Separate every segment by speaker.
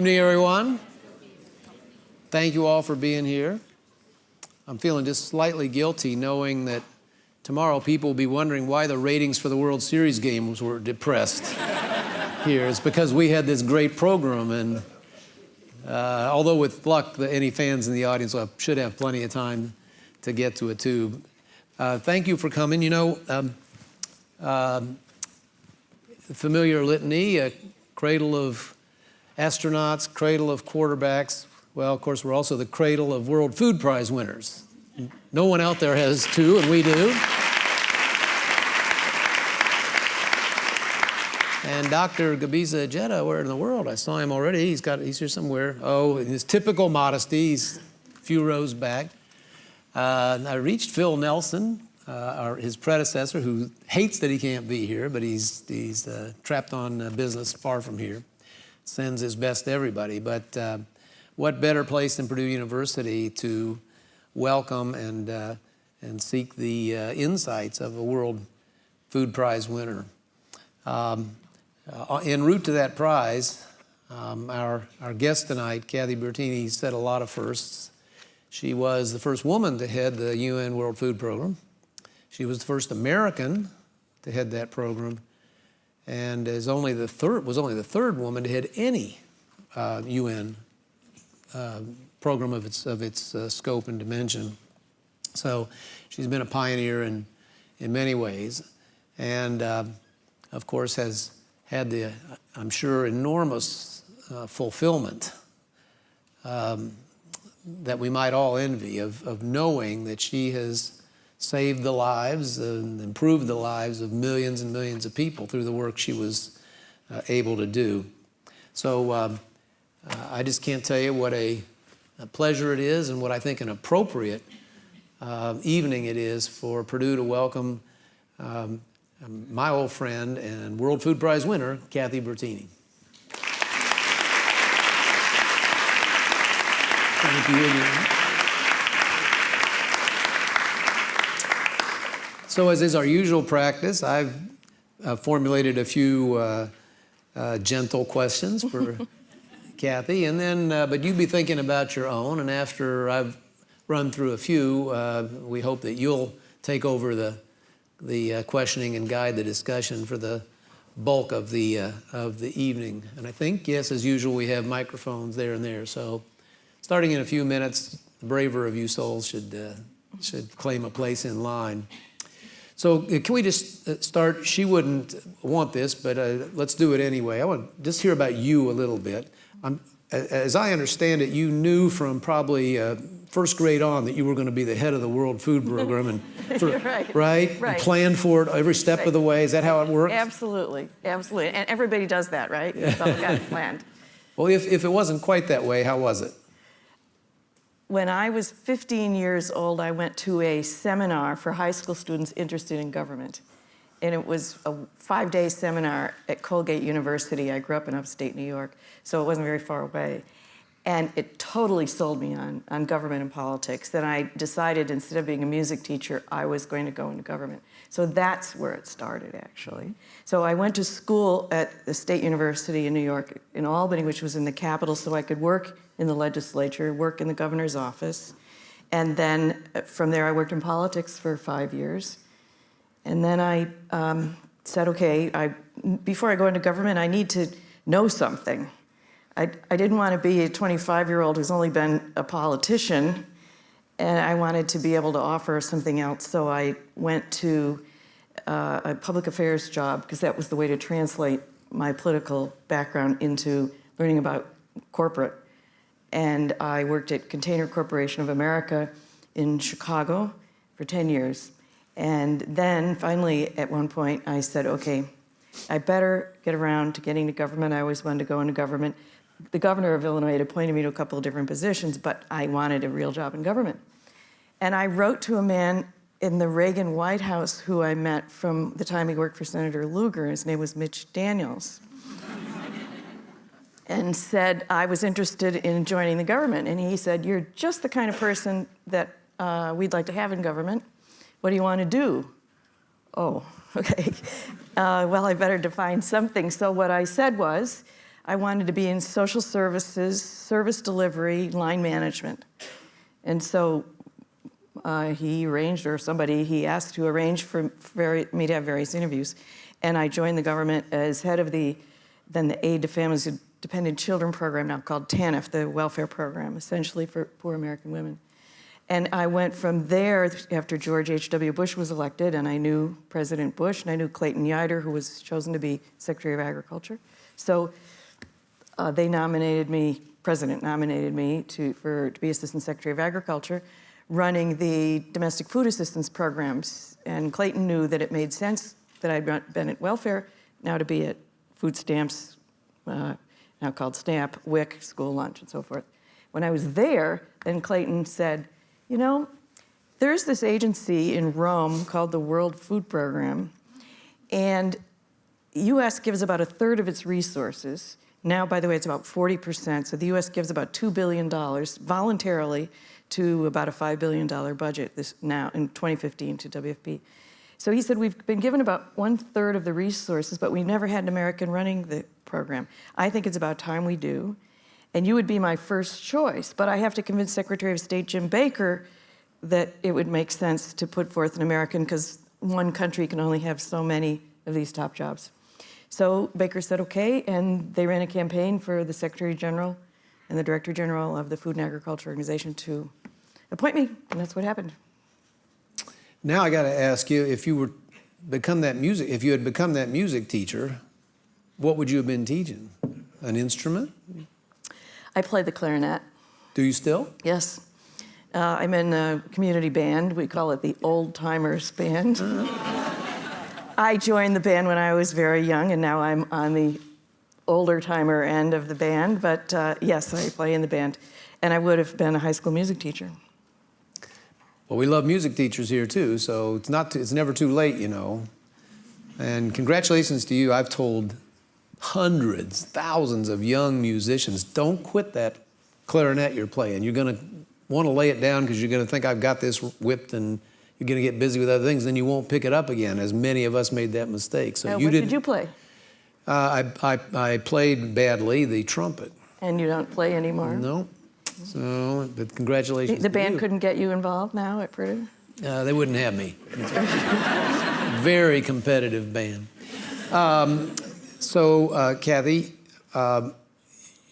Speaker 1: evening, everyone. Thank you all for being here. I'm feeling just slightly guilty knowing that tomorrow people will be wondering why the ratings for the World Series games were depressed here. It's because we had this great program, and uh, although with luck, the, any fans in the audience should have plenty of time to get to a tube. Uh, thank you for coming. You know, um, um, familiar litany, a cradle of astronauts, cradle of quarterbacks. Well, of course, we're also the cradle of World Food Prize winners. No one out there has two, and we do. And Dr. Gebisa Ejeta, where in the world? I saw him already. He's got, he's here somewhere. Oh, in his typical modesty, he's a few rows back. Uh, I reached Phil Nelson, uh, our, his predecessor, who hates that he can't be here, but he's, he's uh, trapped on uh, business far from here sends his best to everybody. But uh, what better place than Purdue University to welcome and, uh, and seek the uh, insights of a World Food Prize winner. Um, uh, en route to that prize, um, our, our guest tonight, Kathy Bertini, said a lot of firsts. She was the first woman to head the UN World Food Program. She was the first American to head that program and is only the third, was only the third woman to head any uh, UN uh, program of its, of its uh, scope and dimension. So she's been a pioneer in, in many ways and uh, of course has had the, I'm sure, enormous uh, fulfillment um, that we might all envy of, of knowing that she has saved the lives and improved the lives of millions and millions of people through the work she was uh, able to do. So um, uh, I just can't tell you what a, a, pleasure it is and what I think an appropriate uh, evening it is for Purdue to welcome um, my old friend and World Food Prize winner, Kathy Bertini. Thank you. So as is our usual practice, I've uh, formulated a few uh, uh, gentle questions for Kathy, and then, uh, but you'd be thinking about your own, and after I've run through a few, uh, we hope that you'll take over the, the uh, questioning and guide the discussion for the bulk of the, of the evening. And I think, yes, as usual, we have microphones there and there. So starting in a few minutes, the braver of you souls should, should claim a place in line. So uh, can we just uh, start? She wouldn't want this, but uh, let's do it anyway. I want to just hear about you a little bit. I'm, as I understand it, you knew from probably uh, first grade on that you were going to be the head of the World Food Program, and
Speaker 2: right,
Speaker 1: right,
Speaker 2: right.
Speaker 1: planned for it every step
Speaker 2: right.
Speaker 1: of the way. Is that how it works?
Speaker 2: Absolutely, absolutely, and everybody does that, right? It's all got planned.
Speaker 1: Well, if if it wasn't quite that way, how was it?
Speaker 2: When I was 15 years old, I went to a seminar for high school students interested in government. And it was a five-day seminar at Colgate University. I grew up in upstate New York, so it wasn't very far away. And it totally sold me on, on government and politics. Then I decided instead of being a music teacher, I was going to go into government. So that's where it started, actually. So I went to school at the State University in New York, in Albany, which was in the capital, so I could work in the legislature, work in the governor's office. And then uh, from there, I worked in politics for five years. And then I um, said, okay, I, before I go into government, I need to know something. I, I didn't want to be a 25-year-old who's only been a politician, and I wanted to be able to offer something else. So I went to uh, a public affairs job, because that was the way to translate my political background into learning about corporate and I worked at Container Corporation of America in Chicago for 10 years. And then finally, at one point, I said, okay, I better get around to getting to government. I always wanted to go into government. The governor of Illinois had appointed me to a couple of different positions, but I wanted a real job in government. And I wrote to a man in the Reagan White House who I met from the time he worked for Senator Lugar. His name was Mitch Daniels and said I was interested in joining the government. And he said, you're just the kind of person that uh, we'd like to have in government. What do you want to do? Oh, okay. Uh, well, I better define something. So what I said was, I wanted to be in social services, service delivery, line management. And so uh, he arranged, or somebody he asked to arrange for me to have various interviews. And I joined the government as head of the, then the Aid to Families with Dependent Children program, now called TANF, the welfare program, essentially for poor American women. And I went from there after George H.W. Bush was elected, and I knew President Bush, and I knew Clayton Yeutter, who was chosen to be Secretary of Agriculture. So uh, they nominated me, President nominated me to, for, to be Assistant Secretary of Agriculture, running the domestic food assistance programs. And Clayton knew that it made sense that I'd been at welfare, now to be at food stamps, uh, now called SNAP, WIC, school lunch, and so forth. When I was there, then Clayton said, you know, there's this agency in Rome called the World Food Program, and U.S. gives about a third of its resources. Now, by the way, it's about 40%. So the U.S. gives about $2 billion voluntarily to about a $5 billion budget this now in 2015 to WFP. So he said, we've been given about one third of the resources, but we never had an American running the program. I think it's about time we do. And you would be my first choice, but I have to convince Secretary of State Jim Baker that it would make sense to put forth an American because one country can only have so many of these top jobs. So Baker said okay, and they ran a campaign for the Secretary General and the Director General of the Food and Agriculture Organization to appoint me, and that's what happened.
Speaker 1: Now I got to ask you, if you were become that music, if you had become that music teacher, what would you have been teaching? An instrument?
Speaker 2: I play the clarinet.
Speaker 1: Do you still?
Speaker 2: Yes. Uh, I'm in a community band. We call it the Old Timers Band. I joined the band when I was very young, and now I'm on the older timer end of the band. But uh, yes, I play in the band. And I would have been a high school music teacher.
Speaker 1: Well, we love music teachers here too, so it's not too, it's never too late, you know. And congratulations to you. I've told hundreds, thousands of young musicians, don't quit that clarinet you're playing. You're going to want to lay it down because you're going to think I've got this whipped and you're going to get busy with other things, then you won't pick it up again. As many of us made that mistake. So you
Speaker 2: what
Speaker 1: did.
Speaker 2: did you play?
Speaker 1: Uh, I, I I played badly the trumpet.
Speaker 2: And you don't play anymore?
Speaker 1: No. So, but
Speaker 2: The,
Speaker 1: congratulations.
Speaker 2: the
Speaker 1: to
Speaker 2: band couldn't get you involved now at Purdue?
Speaker 1: Uh, they wouldn't have me. Very competitive band. Um, so, uh, Kathy, um,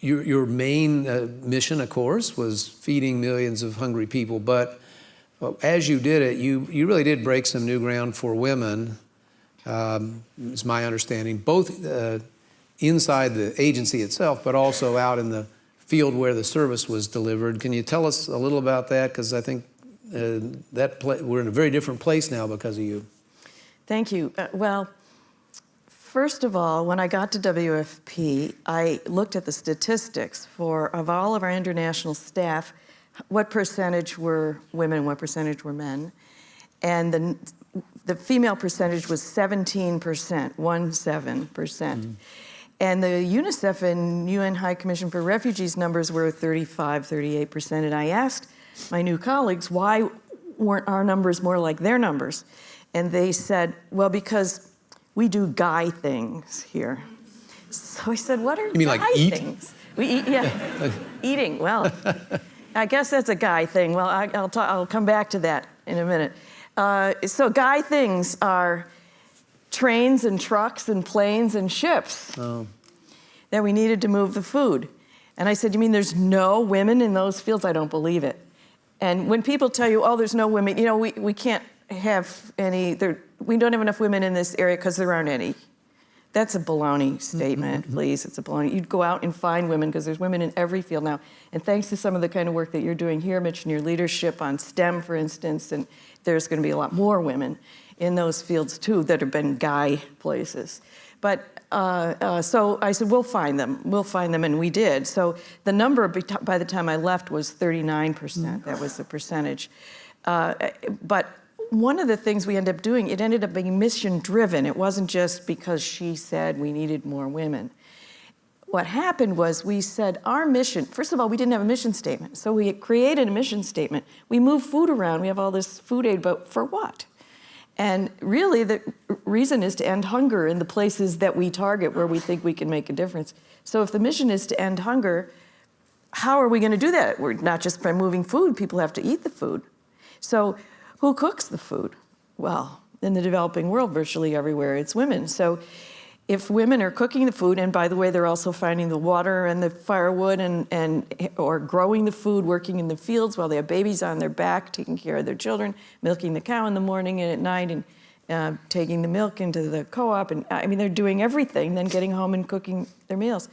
Speaker 1: your, your main uh, mission, of course, was feeding millions of hungry people. But uh, as you did it, you, you really did break some new ground for women, um, is my understanding, both uh, inside the agency itself, but also out in the field where the service was delivered. Can you tell us a little about that? Because I think uh, that we're in a very different place now because of you.
Speaker 2: Thank you. Uh, well, first of all, when I got to WFP, I looked at the statistics for of all of our international staff, what percentage were women, what percentage were men, and the the female percentage was 17%, one seven percent. And the UNICEF and UN High Commission for Refugees numbers were 35, 38%. And I asked my new colleagues, why weren't our numbers more like their numbers? And they said, well, because we do guy things here. So I said, what are
Speaker 1: You mean like
Speaker 2: guy
Speaker 1: eat?
Speaker 2: things? We eat, yeah, eating. Well, I guess that's a guy thing. Well, I, will I'll come back to that in a minute. Uh, so guy things are trains and trucks and planes and ships oh. that we needed to move the food. And I said, You mean there's no women in those fields? I don't believe it. And when people tell you, Oh, there's no women, you know, we, we can't have any, there, we don't have enough women in this area because there aren't any. That's a baloney statement, mm-hmm. please. It's a baloney. You'd go out and find women because there's women in every field now. And thanks to some of the kind of work that you're doing here, Mitch, and your leadership on STEM, for instance, and there's going to be a lot more women in those fields too that have been guy places. But uh, uh, so I said, we'll find them. We'll find them, and we did. So the number by the time I left was 39%. That was the percentage. Uh, but one of the things we ended up doing, it ended up being mission driven. It wasn't just because she said we needed more women. What happened was we said our mission, first of all, we didn't have a mission statement. So we created a mission statement. We move food around, we have all this food aid, but for what? And really, the reason is to end hunger in the places that we target where we think we can make a difference. So if the mission is to end hunger, how are we going to do that? We're not just by moving food, people have to eat the food. So who cooks the food? Well, in the developing world, virtually everywhere, it's women. So if women are cooking the food, and by the way, they're also finding the water and the firewood and, and or growing the food, working in the fields while they have babies on their back, taking care of their children, milking the cow in the morning and at night, and uh, taking the milk into the co-op. And I mean, they're doing everything, then getting home and cooking their meals.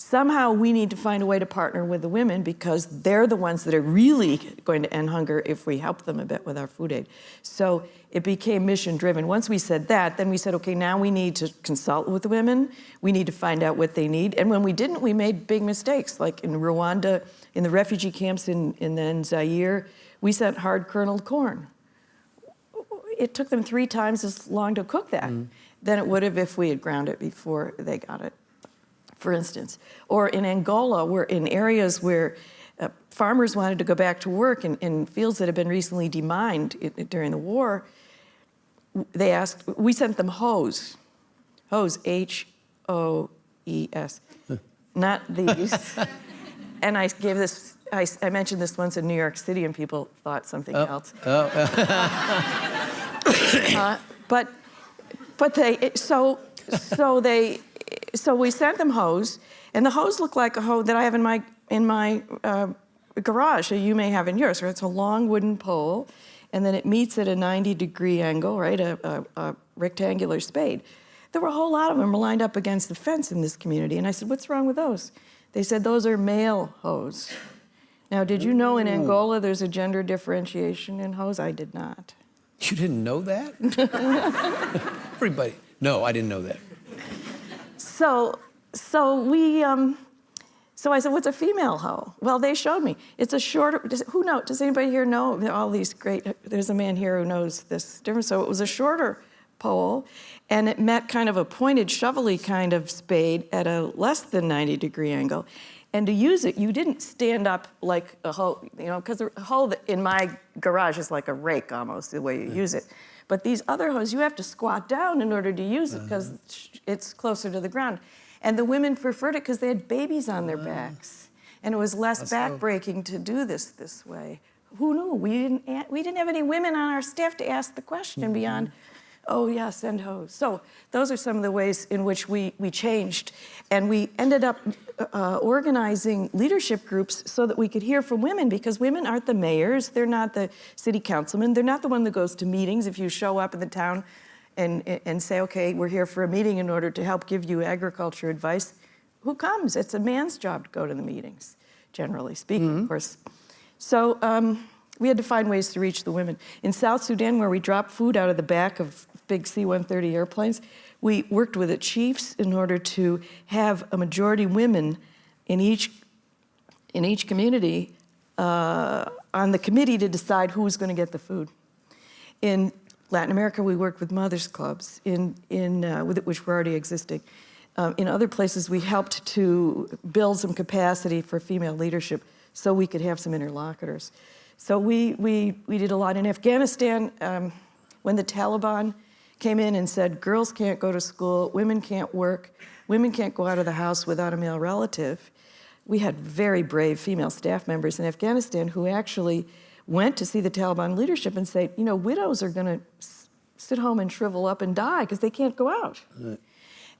Speaker 2: Somehow we need to find a way to partner with the women because they're the ones that are really going to end hunger if we help them a bit with our food aid. So it became mission driven. Once we said that, then we said, okay, now we need to consult with the women. We need to find out what they need. And when we didn't, we made big mistakes. Like in Rwanda, in the refugee camps in, in then Zaire, we sent hard kerneled corn. It took them three times as long to cook that mm. than it would have if we had ground it before they got it for instance. Or in Angola, where in areas where uh, farmers wanted to go back to work in, in fields that had been recently demined i- during the war, they asked, we sent them hose, hose, H-O-E-S, not these. and I gave this, I mentioned this once in New York City and people thought something else. Uh, but, but they, so, so they, so we sent them hose, and the hose looked like a hose that I have in my in my uh, garage, that you may have in yours. Right? It's a long wooden pole, and then it meets at a 90 degree angle, right? A, a, a rectangular spade. There were a whole lot of them lined up against the fence in this community, and I said, "What's wrong with those?" They said, "Those are male hose." Now, did you know in Angola there's a gender differentiation in hose? I did not.
Speaker 1: You didn't know that? Everybody. No, I didn't know that.
Speaker 2: So, so we, um, so I said, what's a female hoe? Well, they showed me. It's a shorter, does, who knows, does anybody here know all these great, there's a man here who knows this difference. So it was a shorter pole and it met kind of a pointed, shovelly kind of spade at a less than 90 degree angle. And to use it, you didn't stand up like a hoe, you know, because a hoe in my garage is like a rake almost, the way you use it. But these other hoes, you have to squat down in order to use it because mm-hmm. it's closer to the ground. And the women preferred it because they had babies on their mm. backs. And it was less
Speaker 1: That's
Speaker 2: backbreaking to do this this way. Who knew? We didn't, we didn't have any women on our staff to ask the question mm-hmm. beyond, oh, yeah, send hose. So those are some of the ways in which we, we changed. And we ended up uh, organizing leadership groups so that we could hear from women because women aren't the mayors, they're not the city councilmen, they're not the one that goes to meetings. If you show up in the town and, and say, okay, we're here for a meeting in order to help give you agriculture advice, who comes? It's a man's job to go to the meetings, generally speaking, of course. So um, we had to find ways to reach the women. In South Sudan, where we dropped food out of the back of big C-130 airplanes, we worked with the chiefs in order to have a majority women in each, in each community uh, on the committee to decide who was going to get the food. In Latin America, we worked with mothers clubs, in, in, uh, with, which were already existing. Um, in other places, we helped to build some capacity for female leadership so we could have some interlocutors. So we, we, we did a lot in Afghanistan. Um, when the Taliban came in and said, girls can't go to school, women can't work, women can't go out of the house without a male relative, we had very brave female staff members in Afghanistan who actually went to see the Taliban leadership and say, you know, widows are going to sit home and shrivel up and die because they can't go out.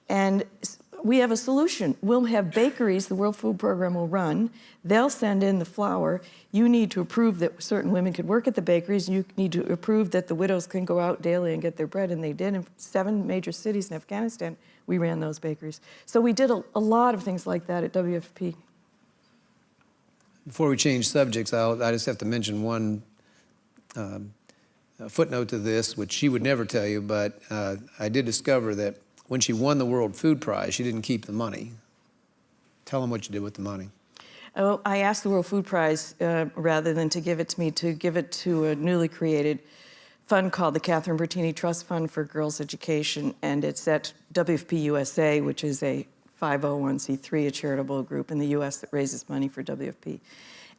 Speaker 2: And s- we have a solution. We'll have bakeries the World Food Program will run. They'll send in the flour. You need to approve that certain women could work at the bakeries. You need to approve that the widows can go out daily and get their bread, and they did. In seven major cities in Afghanistan, we ran those bakeries. So we did a, a lot of things like that at WFP.
Speaker 1: Before we change subjects, I'll, I just have to mention one um, footnote to this, which she would never tell you, but uh, I did discover that when she won the World Food Prize, she didn't keep the money. Tell them what you did with the money.
Speaker 2: Oh, I asked the World Food Prize, uh, rather than to give it to me, to give it to a newly created fund called the Catherine Bertini Trust Fund for Girls Education, and it's at WFP USA, which is a 501c3, a charitable group in the US that raises money for WFP.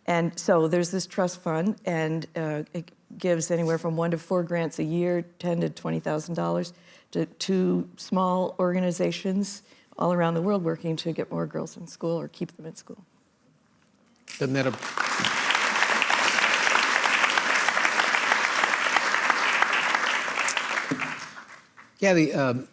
Speaker 2: And so there's this trust fund, and uh, it- gives anywhere from one to four grants a year, ten to twenty thousand dollars, to two small organizations all around the world working to get more girls in school or keep them in school.
Speaker 1: Doesn't that, a- yeah, um,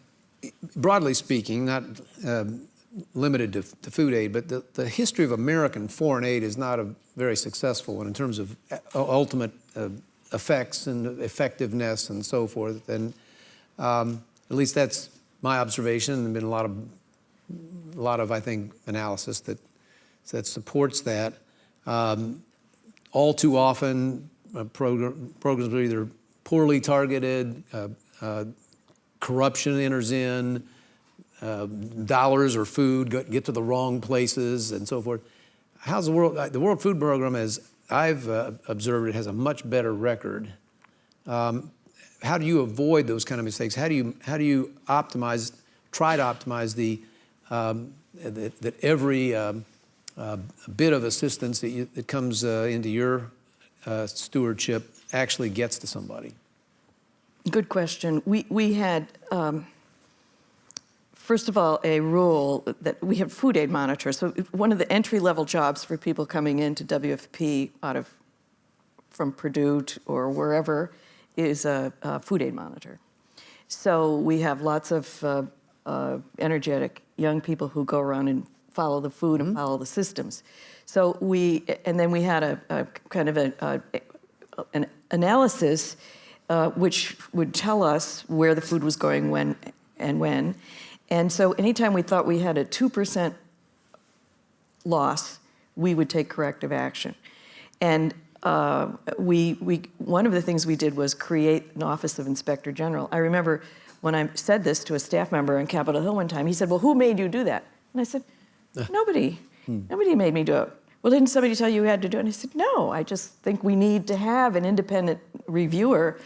Speaker 1: broadly speaking, not um, limited to, to food aid, but the, the history of American foreign aid is not a very successful one in terms of uh, ultimate uh, effects and effectiveness and so forth. And um, at least that's my observation. and There've been a lot of, a lot of, I think, analysis that that supports that. Um, all too often, uh, program, programs are either poorly targeted, uh, uh, corruption enters in, uh, dollars or food go- get to the wrong places, and so forth. How's the world? uh, The World Food Program, as I've uh, observed, it has a much better record. Um, how do you avoid those kind of mistakes? How do you how do you optimize, try to optimize the um, that, that every um, uh, bit of assistance that, you, that comes uh, into your uh, stewardship actually gets to somebody?
Speaker 2: Good question. We, we had, um, first of all, a rule that we have food aid monitors. So one of the entry level jobs for people coming into WFP out of from Purdue to- or wherever is a, a food aid monitor. So we have lots of uh, uh, energetic young people who go around and follow the food and follow the systems. So we, and then we had a, a kind of a, a, an analysis uh, which would tell us where the food was going when and when. And so anytime we thought we had a 2% loss, we would take corrective action. And uh, we, we, one of the things we did was create an Office of Inspector General. I remember when I said this to a staff member on Capitol Hill one time, he said, well, who made you do that? And I said, nobody. Nobody made me do it. Well, didn't somebody tell you you had to do it? And I said, no, I just think we need to have an independent reviewer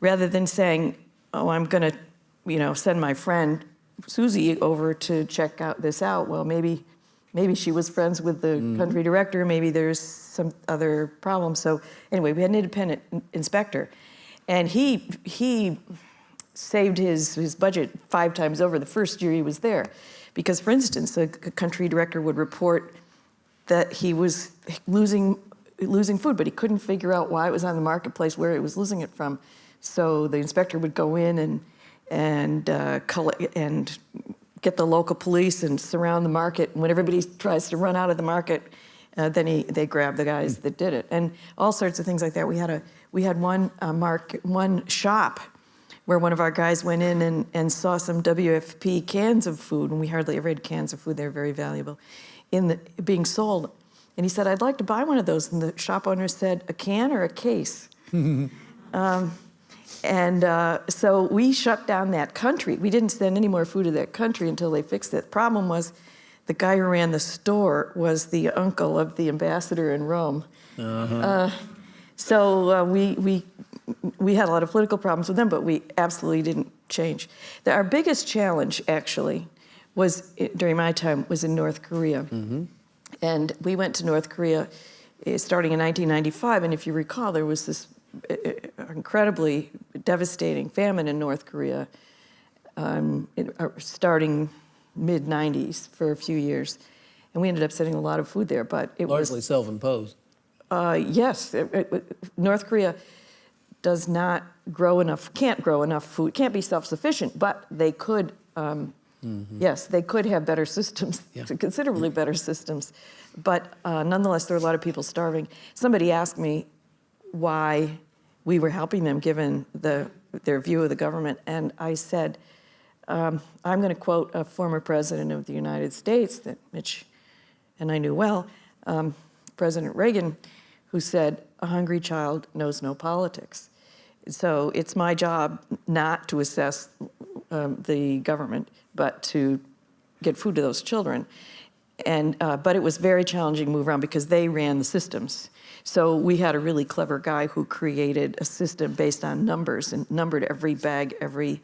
Speaker 2: rather than saying, oh, I'm going to, you know, send my friend Susie over to check out this out. Well, maybe, maybe she was friends with the country director. Maybe there's some other problem. So anyway, we had an independent inspector, and he he saved his his budget five times over the first year he was there, because for instance, the country director would report that he was losing losing food, but he couldn't figure out why it was on the marketplace, where he was losing it from. So the inspector would go in and and uh, collect, and get the local police and surround the market. And when everybody tries to run out of the market, uh, then he they grab the guys that did it, and all sorts of things like that. We had a we had one uh, mark one shop where one of our guys went in and, and saw some WFP cans of food, and we hardly ever had cans of food. They're very valuable, in the being sold. And he said, "I'd like to buy one of those." And the shop owner said, "A can or a case?" Um, and uh, so we shut down that country. We didn't send any more food to that country until they fixed it. The problem was the guy who ran the store was the uncle of the ambassador in Rome. Uh, so uh, we, we, we had a lot of political problems with them, but we absolutely didn't change. The, our biggest challenge, actually, was during my time was in North Korea. And we went to North Korea eh, starting in 1995. And if you recall, there was this eh, eh, incredibly devastating famine in North Korea um, it, uh, starting mid 90s for a few years. And we ended up sending a lot of food there, but it was
Speaker 1: Largely self-imposed.
Speaker 2: uh, yes, it- it- North Korea does not grow enough, can't grow enough food, can't be self-sufficient, but they could, um, yes, they could have better systems,
Speaker 1: Yeah.
Speaker 2: considerably better systems. But uh, nonetheless, there are a lot of people starving. Somebody asked me why we were helping them given the, their view of the government, and I said, um, I'm going to quote a former president of the United States that Mitch and I knew well, um, President Reagan, who said, A hungry child knows no politics. So it's my job not to assess um, the government, but to get food to those children. And, uh, but it was very challenging to move around because they ran the systems. So we had a really clever guy who created a system based on numbers and numbered every bag, every,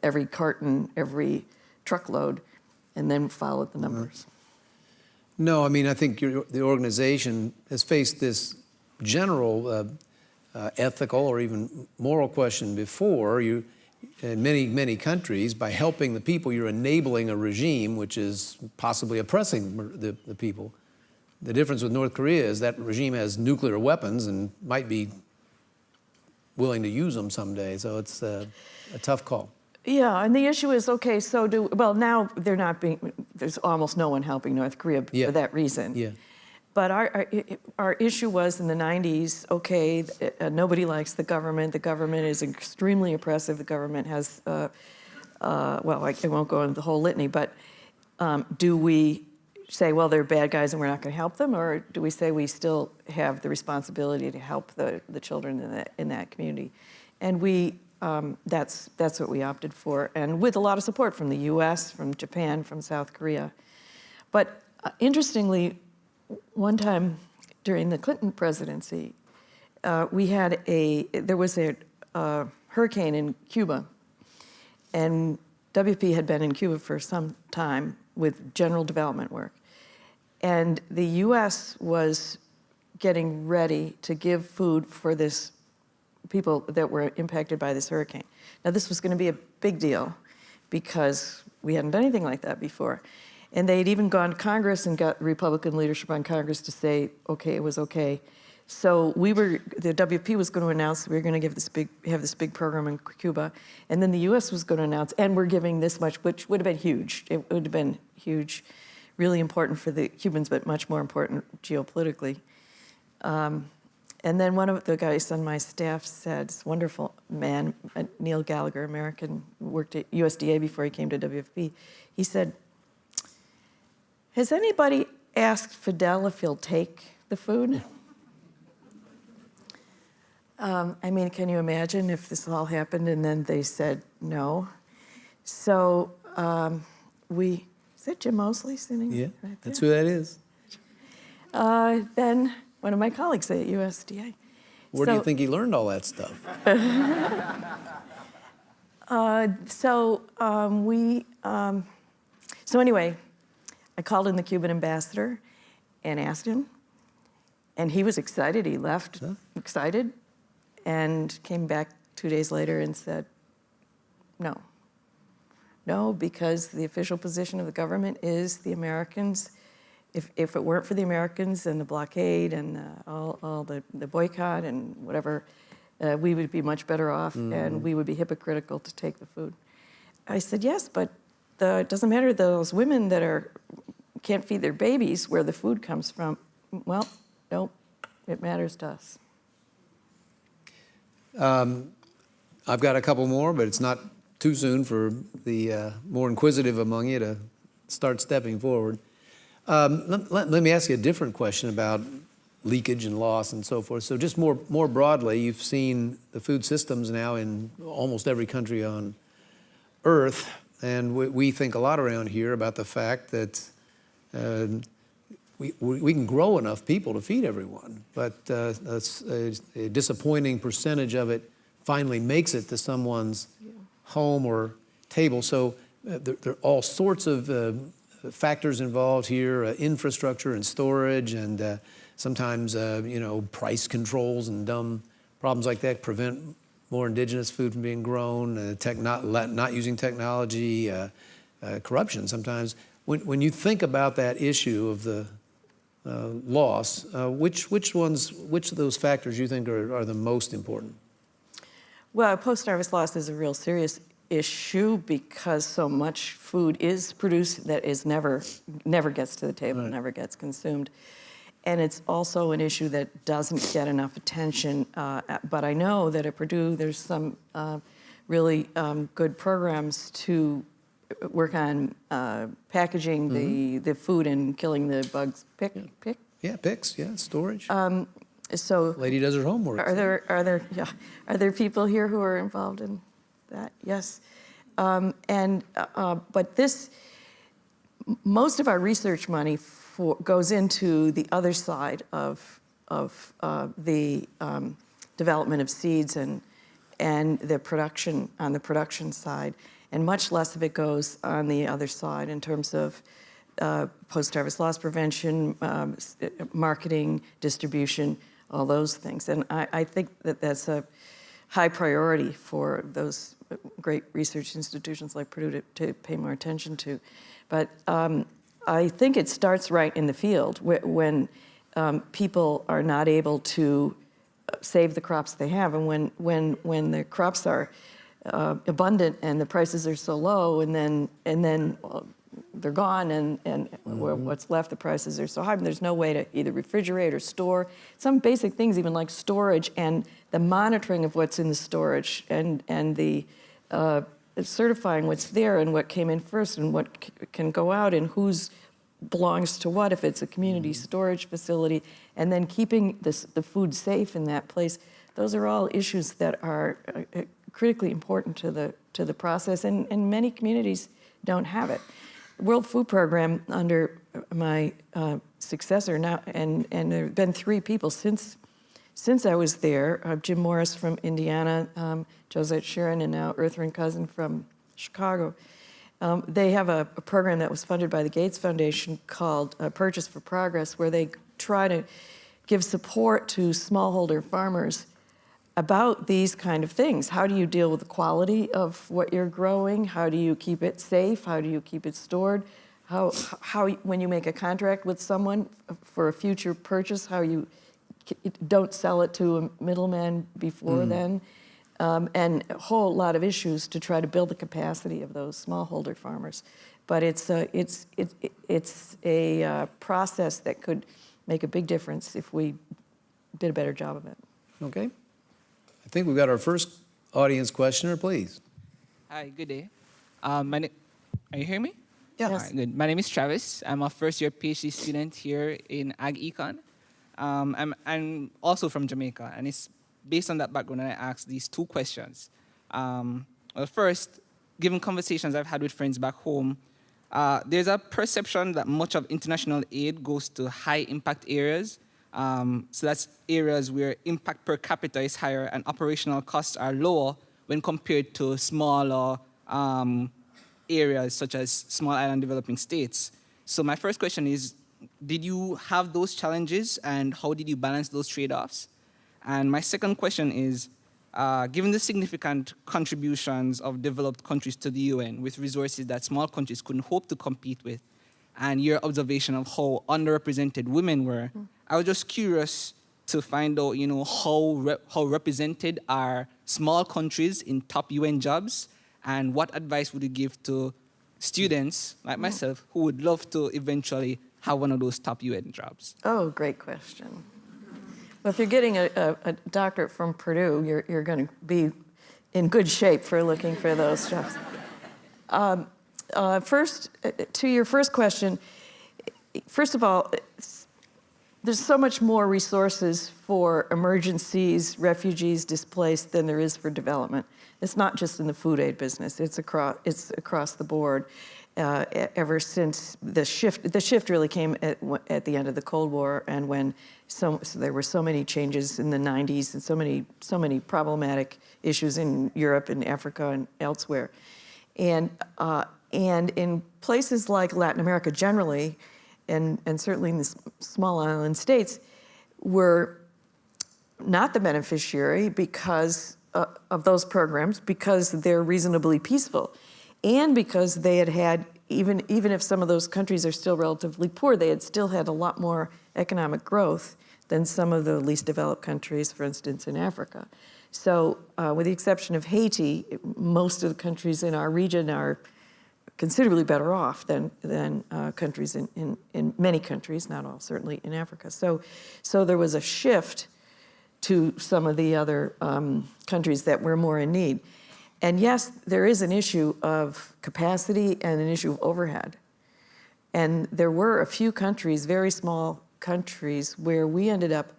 Speaker 2: every carton, every truckload, and then followed the numbers.
Speaker 1: No, I mean, I think the organization has faced this general uh, uh, ethical or even moral question before. You, in many, many countries, by helping the people, you're enabling a regime which is possibly oppressing the, the people. The difference with North Korea is that regime has nuclear weapons and might be willing to use them someday. So it's uh, a tough call.
Speaker 2: Yeah, and the issue is okay. So do well now. They're not being. There's almost no one helping North Korea
Speaker 1: Yeah.
Speaker 2: for that reason.
Speaker 1: Yeah.
Speaker 2: But our, our our issue was in the 90s. Okay, uh, nobody likes the government. The government is extremely oppressive. The government has. Uh, uh, well, I, I won't go into the whole litany, but um, do we say, well, they're bad guys and we're not going to help them, or do we say we still have the responsibility to help the, the children in that, in that community? And we, um, that's, that's what we opted for, and with a lot of support from the US, from Japan, from South Korea. But uh, interestingly, one time during the Clinton presidency, uh, we had a, there was a uh, hurricane in Cuba, and WP had been in Cuba for some time with general development work. And the US was getting ready to give food for this people that were impacted by this hurricane. Now this was going to be a big deal because we hadn't done anything like that before. And they had even gone to Congress and got Republican leadership on Congress to say, okay, it was okay. So we were, the WP was going to announce we were going to give this big, have this big program in Cuba, and then the U.S. was going to announce, and we're giving this much, which would have been huge. It would have been huge, really important for the Cubans, but much more important geopolitically. Um, and then one of the guys on my staff said, this wonderful man, uh, Neil Gallagher, American, worked at USDA before he came to WFP. He said, has anybody asked Fidel if he'll take the food? Um, I mean, can you imagine if this all happened and then they said no? So um, we, that Jim Moseley sitting
Speaker 1: Yeah,
Speaker 2: right
Speaker 1: that's who that is.
Speaker 2: Uh, then one of my colleagues at USDA.
Speaker 1: Where do you think he learned all that stuff?
Speaker 2: Uh, so um, we, um, so anyway, I called in the Cuban ambassador and asked him, and he was excited. He left excited, and came back two days later and said, no. No, because the official position of the government is the Americans. If, if it weren't for the Americans and the blockade and uh, all, all the, the boycott and whatever, uh, we would be much better off and we would be hypocritical to take the food. I said, yes, but the, it doesn't matter those women that are can't feed their babies where the food comes from. Well, nope, it matters to us.
Speaker 1: I've got a couple more, but it's not too soon for the uh, more inquisitive among you to start stepping forward. Um, let, let- let me ask you a different question about leakage and loss and so forth. So just more, more broadly, you've seen the food systems now in almost every country on Earth, and we, we think a lot around here about the fact that uh, we, we can grow enough people to feed everyone, but uh, a, a- a disappointing percentage of it finally makes it to someone's home or table. So uh, there, there are all sorts of uh, factors involved here, uh, infrastructure and storage, and uh, sometimes uh, you know price controls and dumb problems like that prevent more indigenous food from being grown. Uh, tech not, not using technology, corruption sometimes. When, when you think about that issue of the loss, which, which ones, which of those factors you think are, are the most important?
Speaker 2: Well, post-harvest loss is a real serious issue because so much food is produced that is never, never gets to the table, never gets consumed. And it's also an issue that doesn't get enough attention. Uh, but I know that at Purdue, there's some uh, really um, good programs to work on uh, packaging the, the food and killing the bugs. Pick, pick.
Speaker 1: Yeah, PICS, yeah, storage.
Speaker 2: So
Speaker 1: Lady does her homework.
Speaker 2: are there, are there, yeah, are there people here who are involved in that? Yes. Um, and, uh, uh, but this, most of our research money for, goes into the other side of, of uh, the um, development of seeds and, and the production, on the production side. And much less of it goes on the other side in terms of uh, post-harvest loss prevention, um, uh, marketing, distribution, all those things. And I, I think that that's a high priority for those great research institutions like Purdue to, to pay more attention to. But um, I think it starts right in the field wh- when um, people are not able to uh, save the crops they have, and when when when the crops are uh, abundant and the prices are so low, and then and then uh, they're gone, and and what's left, the prices are so high, and there's no way to either refrigerate or store. Some basic things, even like storage and the monitoring of what's in the storage, and and the uh, certifying what's there and what came in first and what can go out and who's belongs to what if it's a community storage facility and then keeping this, the food safe in that place. Those are all issues that are uh, uh, critically important to the to the process and, and many communities don't have it world food program under my uh, successor now and and there have been three people since since I was there, uh, Jim Morris from Indiana, um, Josette Sheeran, and now Ertharin Cousin from Chicago, um, they have a, a program that was funded by the Gates Foundation called uh, Purchase for Progress, where they try to give support to smallholder farmers about these kind of things. How do you deal with the quality of what you're growing? How do you keep it safe? How do you keep it stored? How, how when you make a contract with someone for a future purchase, how you don't sell it to a middleman before then, um, and a whole lot of issues to try to build the capacity of those smallholder farmers. But it's a, it's, it, it's a uh, process that could make a big difference if we did a better job of it.
Speaker 1: Okay. I think we've got our first audience questioner, please.
Speaker 3: Hi, good day. Um, my na- are you hearing me?
Speaker 2: Yes.
Speaker 3: All right, good. My name is Travis. I'm a first year PhD student here in Ag Econ. Um, I'm, I'm also from Jamaica, and it's based on that background that I asked these two questions. Um, well, first, given conversations I've had with friends back home, uh, there's a perception that much of international aid goes to high impact areas. Um, so that's areas where impact per capita is higher and operational costs are lower when compared to smaller um, areas such as small island developing states. So my first question is, did you have those challenges and how did you balance those trade-offs? And my second question is, uh, given the significant contributions of developed countries to the UN with resources that small countries couldn't hope to compete with, and your observation of how underrepresented women were, I was just curious to find out, you know, how, how represented are small countries in top UN jobs, and what advice would you give to students like myself who would love to eventually have one of those top UN jobs?
Speaker 2: Oh, great question. Well, if you're getting a, a, a doctorate from Purdue, you're, you're going to be in good shape for looking for those jobs. Um, uh, first, uh, to your first question, first of all, there's so much more resources for emergencies, refugees, displaced than there is for development. It's not just in the food aid business, it's across, it's across the board. Uh, ever since the shift, the shift really came at, at the end of the Cold War and when so, so there were so many changes in the 90s and so many, so many problematic issues in Europe and Africa and elsewhere. And, uh, and in places like Latin America generally, and, and certainly in the small island states, were not the beneficiary because uh, of those programs because they're reasonably peaceful and because they had had even even if some of those countries are still relatively poor they had still had a lot more economic growth than some of the least developed countries for instance in africa. So uh, with the exception of haiti most of the countries in our region are considerably better off than, than uh, countries in, in, in many countries, not all, certainly in Africa. So, so there was a shift to some of the other um, countries that were more in need. And yes, there is an issue of capacity and an issue of overhead. And there were a few countries, very small countries, where we ended up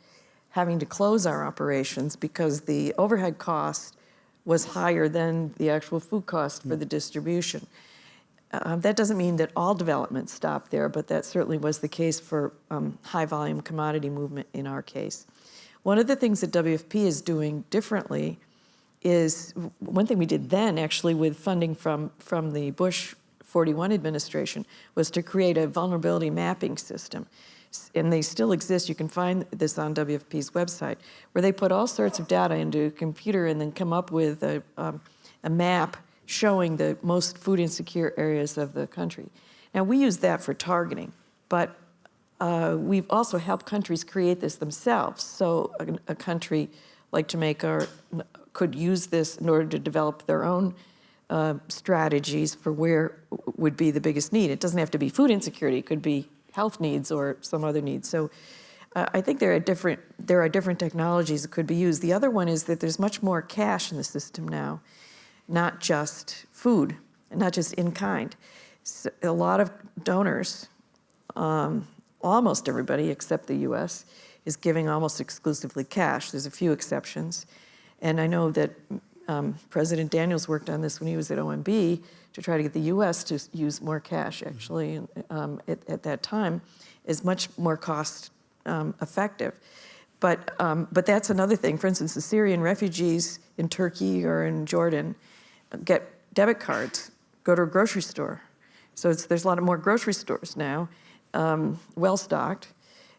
Speaker 2: having to close our operations because the overhead cost was higher than the actual food cost for the distribution. Uh, that doesn't mean that all development stopped there, but that certainly was the case for um, high volume commodity movement in our case. One of the things that WFP is doing differently is one thing we did then actually with funding from, from the Bush 41 administration was to create a vulnerability mapping system and they still exist, you can find this on WFP's website, where they put all sorts of data into a computer and then come up with a, um, a map showing the most food insecure areas of the country. Now, we use that for targeting, but uh, we've also helped countries create this themselves. So a, a country like Jamaica or, could use this in order to develop their own uh, strategies for where would be the biggest need. It doesn't have to be food insecurity; it could be health needs or some other needs. So. Uh, I think there are different there are different technologies that could be used. The other one is that there's much more cash in the system now, not just food, not just in kind. So a lot of donors um, almost everybody except the US is giving almost exclusively cash. There's a few exceptions. And I know that um, President Daniels worked on this when he was at OMB to try to get the US to use more cash, actually, um, at, at that time, is much more cost um, effective. But, um, but that's another thing. For instance, the Syrian refugees in Turkey or in Jordan get debit cards, go to a grocery store. So there's a lot of more grocery stores now, um, well stocked,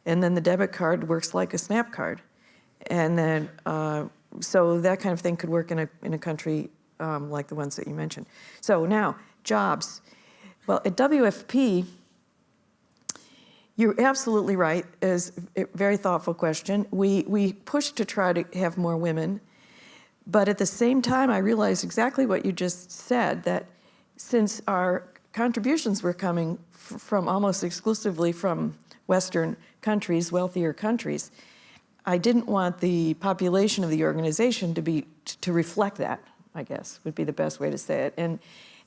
Speaker 2: and then the debit card works like a SNAP card, and then uh, so that kind of thing could work in a in a country um, like the ones that you mentioned. So now jobs. Well, at WFP, you're absolutely right. Is a very thoughtful question. We we push to try to have more women, but at the same time, I realized exactly what you just said. That since our contributions were coming from almost exclusively from Western countries, wealthier countries, I didn't want the population of the organization to be to reflect that. I guess would be the best way to say it. And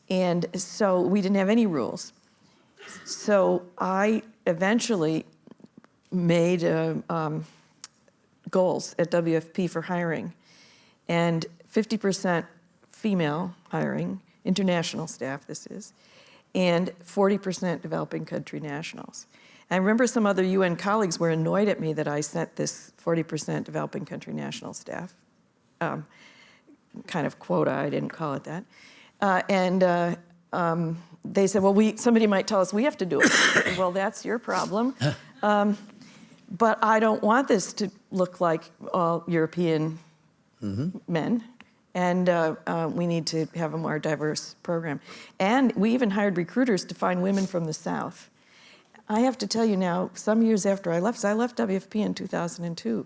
Speaker 2: and so we didn't have any rules. So I eventually made uh, um, goals at WFP for hiring, and 50% female hiring, international staff this is, and 40% developing country nationals. I remember some other UN colleagues were annoyed at me that I sent this 40% developing country national staff um, kind of quota, I didn't call it that. Uh, and uh, um, they said, well, we, somebody might tell us we have to do it. well, that's your problem. Um, but I don't want this to look like all European men. And uh, uh, we need to have a more diverse program. And we even hired recruiters to find women from the South. I have to tell you now, some years after I left, I left WFP in 2002,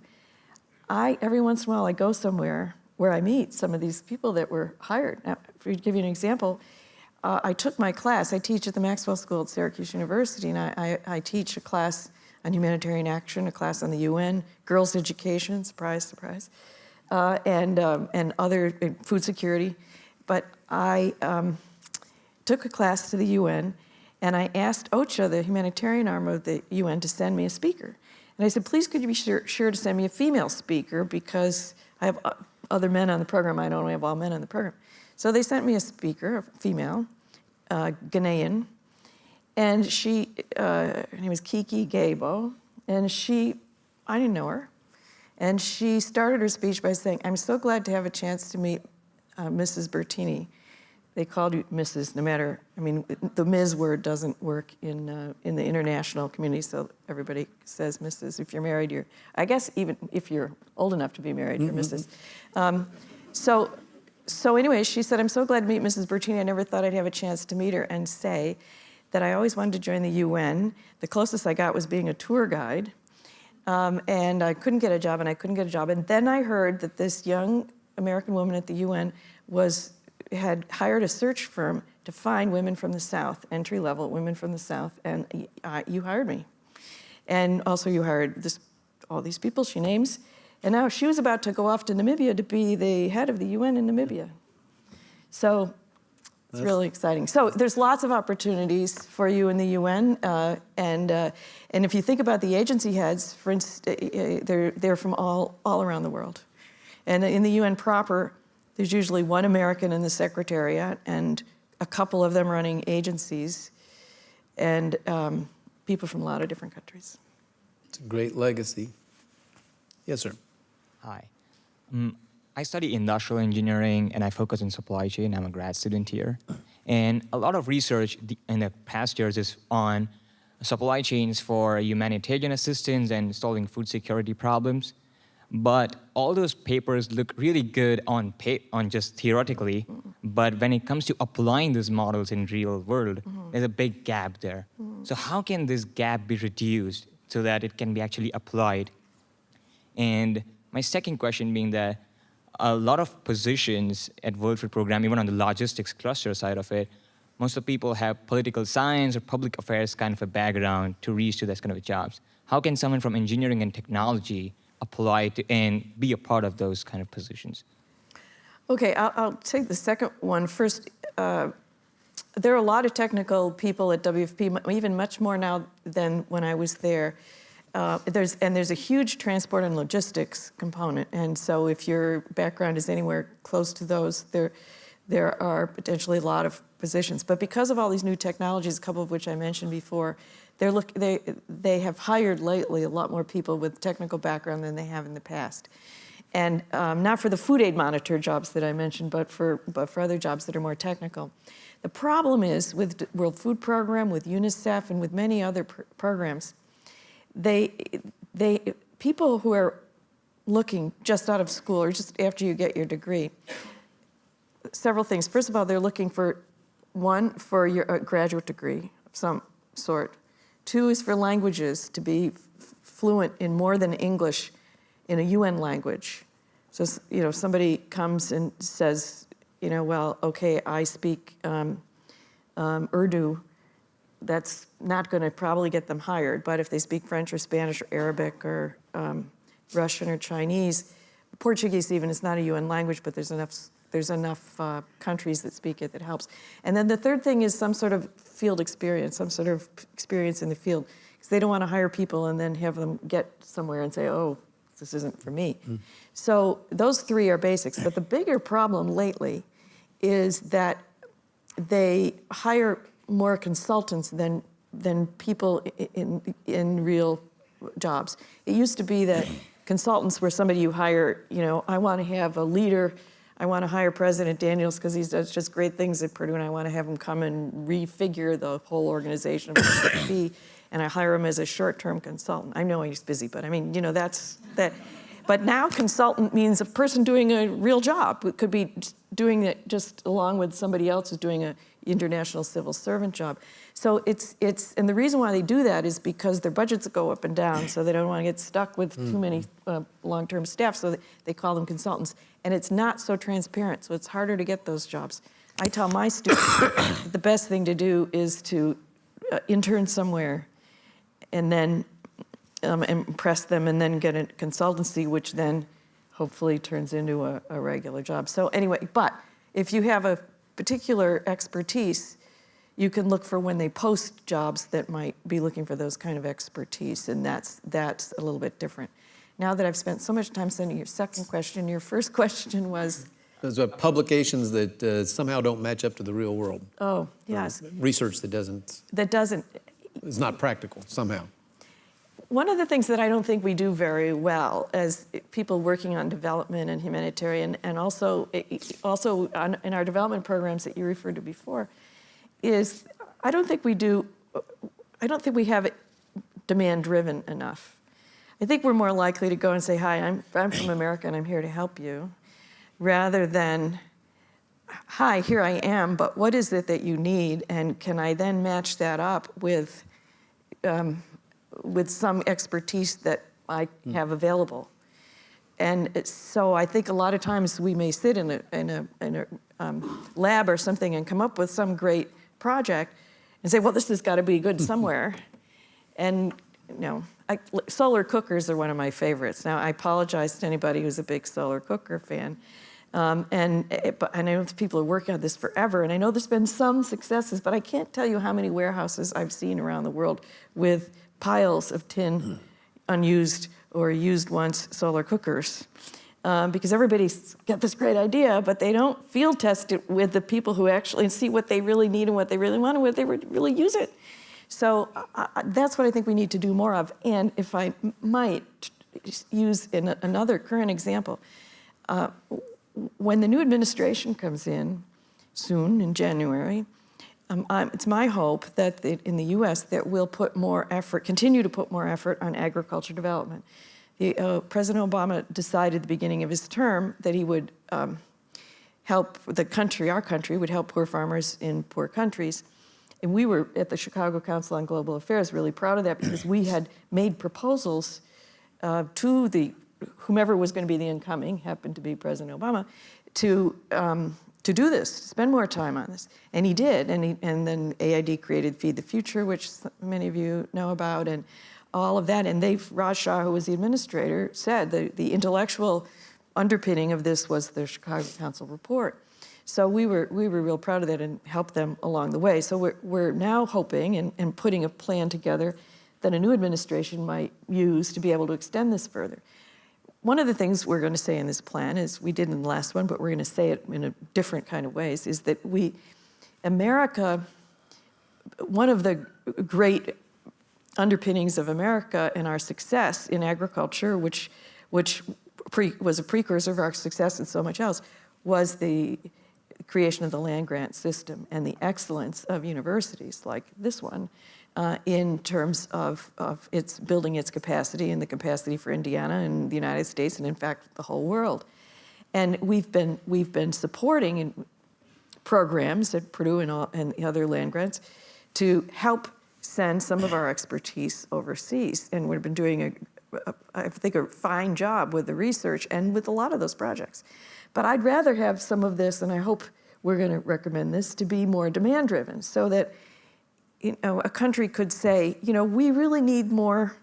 Speaker 2: I, every once in a while, I go somewhere where I meet some of these people that were hired. Now, to give you an example, uh, I took my class. I teach at the Maxwell School at Syracuse University, and I, I, I teach a class on humanitarian action, a class on the UN, girls' education, surprise, surprise, uh, and, um, and other uh, food security. But I um, took a class to the UN, and I asked OCHA, the humanitarian arm of the UN, to send me a speaker. And I said, please could you be sure, sure to send me a female speaker because I have uh, other men on the program. I don't have all men on the program. So they sent me a speaker, a female, uh, Ghanaian, and she, uh, her name was Kiki Gabo, and she, I didn't know her, and she started her speech by saying, I'm so glad to have a chance to meet uh, Mrs. Bertini. They called you Mrs. no matter, I mean, the Ms. word doesn't work in, uh, in the international community, so everybody says Mrs. If you're married, you're, I guess even if you're old enough to be married, you're Mrs. Um, so, so anyway, she said, I'm so glad to meet Mrs. Bertini. I never thought I'd have a chance to meet her and say that I always wanted to join the UN. The closest I got was being a tour guide. Um, and I couldn't get a job, and I couldn't get a job. And then I heard that this young American woman at the UN was had hired a search firm to find women from the South, entry level women from the South, and you hired me. And also, you hired this all these people she names, and now she was about to go off to Namibia to be the head of the UN in Namibia. So it's really exciting. So there's lots of opportunities for you in the UN, uh, and uh, and if you think about the agency heads, for instance, uh, they're they're from all all around the world, and in the UN proper, there's usually one American in the secretariat and a couple of them running agencies, and um, people from a lot of different countries.
Speaker 1: It's a great legacy. Yes, sir.
Speaker 4: Hi. Um, I study industrial engineering and I focus on supply chain. I'm a grad student here. And a lot of research in the past years is on supply chains for humanitarian assistance and solving food security problems. But all those papers look really good on on just theoretically, but when it comes to applying those models in real world, there's a big gap there. So how can this gap be reduced so that it can be actually applied? And my second question being that a lot of positions at World Food Program, even on the logistics cluster side of it, most of the people have political science or public affairs kind of a background to reach to those kind of jobs. How can someone from engineering and technology apply to and be a part of those kind of positions?
Speaker 2: Okay, I'll, I'll take the second one first. Uh, there are a lot of technical people at WFP, even much more now than when I was there. Uh, there's and there's a huge transport and logistics component, and so if your background is anywhere close to those, there there are potentially a lot of positions. But because of all these new technologies, a couple of which I mentioned before, they're look they they have hired lately a lot more people with technical background than they have in the past and um, not for the food aid monitor jobs that I mentioned, but for, but for other jobs that are more technical. The problem is with World Food Program, with UNICEF, and with many other pr- programs, they, they, people who are looking just out of school or just after you get your degree, several things. First of all, they're looking for one, for your a graduate degree of some sort. Two is for languages, to be fluent in more than English in a UN language. So, you know, somebody comes and says, you know, well, okay, I speak um, um, Urdu, that's not going to probably get them hired. But if they speak French or Spanish or Arabic or um, Russian or Chinese, Portuguese even is not a UN language, but there's enough there's enough uh, countries that speak it that helps. And then the third thing is some sort of field experience, some sort of experience in the field, because they don't want to hire people and then have them get somewhere and say, oh, this isn't for me. So those three are basics. But the bigger problem lately is that they hire more consultants than than people in in real jobs. It used to be that consultants were somebody you hire. You know, I want to have a leader. I want to hire President Daniels because he does just great things at Purdue, and I want to have him come and refigure the whole organization of be. And I hire him as a short-term consultant. I know he's busy, but I mean, you know, that's that. But now consultant means a person doing a real job. It could be doing it just along with somebody else who's doing a international civil servant job. So it's it's and the reason why they do that is because their budgets go up and down, so they don't want to get stuck with too many uh, long-term staff. So they, they call them consultants, and it's not so transparent. So it's harder to get those jobs. I tell my students the best thing to do is to uh, intern somewhere, and then um, impress them and then get a consultancy, which then hopefully turns into a, a regular job. So anyway, but if you have a particular expertise, you can look for when they post jobs that might be looking for those kind of expertise, and that's that's a little bit different. Now that I've spent so much time sending your second question, your first question was,
Speaker 1: Those are publications that uh, somehow don't match up to the real world.
Speaker 2: oh yes,
Speaker 1: Research that doesn't,
Speaker 2: that doesn't
Speaker 1: It's not practical somehow.
Speaker 2: One of the things that I don't think we do very well as people working on development and humanitarian, and also also on, in our development programs that you referred to before, is I don't think we do. I don't think we have it demand driven enough. I think we're more likely to go and say, "Hi, I'm I'm from America and I'm here to help you," rather than hi, here I am, but what is it that you need? And can I then match that up with, um, with some expertise that I have available? And so I think a lot of times we may sit in a, in a, in a um, lab or something and come up with some great project and say, well, this has got to be good somewhere. and, you know, I, solar cookers are one of my favorites. Now, I apologize to anybody who's a big solar cooker fan. Um, and, but, and I know people are working on this forever, and I know there's been some successes, but I can't tell you how many warehouses I've seen around the world with piles of tin, unused or used once solar cookers. Um, because everybody's got this great idea, but they don't field test it with the people who actually see what they really need and what they really want and what they would really use it. So uh, that's what I think we need to do more of. And if I might use in another current example, uh, when the new administration comes in soon in January, um, it's my hope that in the U.S. that we'll put more effort, continue to put more effort on agriculture development. The, uh, President Obama decided at the beginning of his term that he would um, help the country, our country, would help poor farmers in poor countries. And we were at the Chicago Council on Global Affairs really proud of that because we had made proposals uh, to the whomever was going to be the incoming, happened to be President Obama, to um, to do this, to spend more time on this, and he did. And he, and then AID created Feed the Future, which many of you know about, and all of that. And they, Raj Shah, who was the administrator, said the the intellectual underpinning of this was the Chicago Council report. So we were, we were real proud of that and helped them along the way. So we're, we're now hoping and, and putting a plan together that a new administration might use to be able to extend this further. One of the things we're going to say in this plan is, we did in the last one, but we're going to say it in a different kind of ways, is that we, America, one of the great underpinnings of America and our success in agriculture, which, which pre, was a precursor of our success in so much else, was the creation of the land grant system and the excellence of universities like this one uh, in terms of, of its building its capacity and the capacity for Indiana and the United States and in fact the whole world. And we've been, we've been supporting in programs at Purdue and, all, and the other land grants to help send some of our expertise overseas. And we've been doing, a, I think, a fine job with the research and with a lot of those projects. But I'd rather have some of this, and I hope we're going to recommend this, to be more demand-driven so that you know, a country could say, you know, we really need more,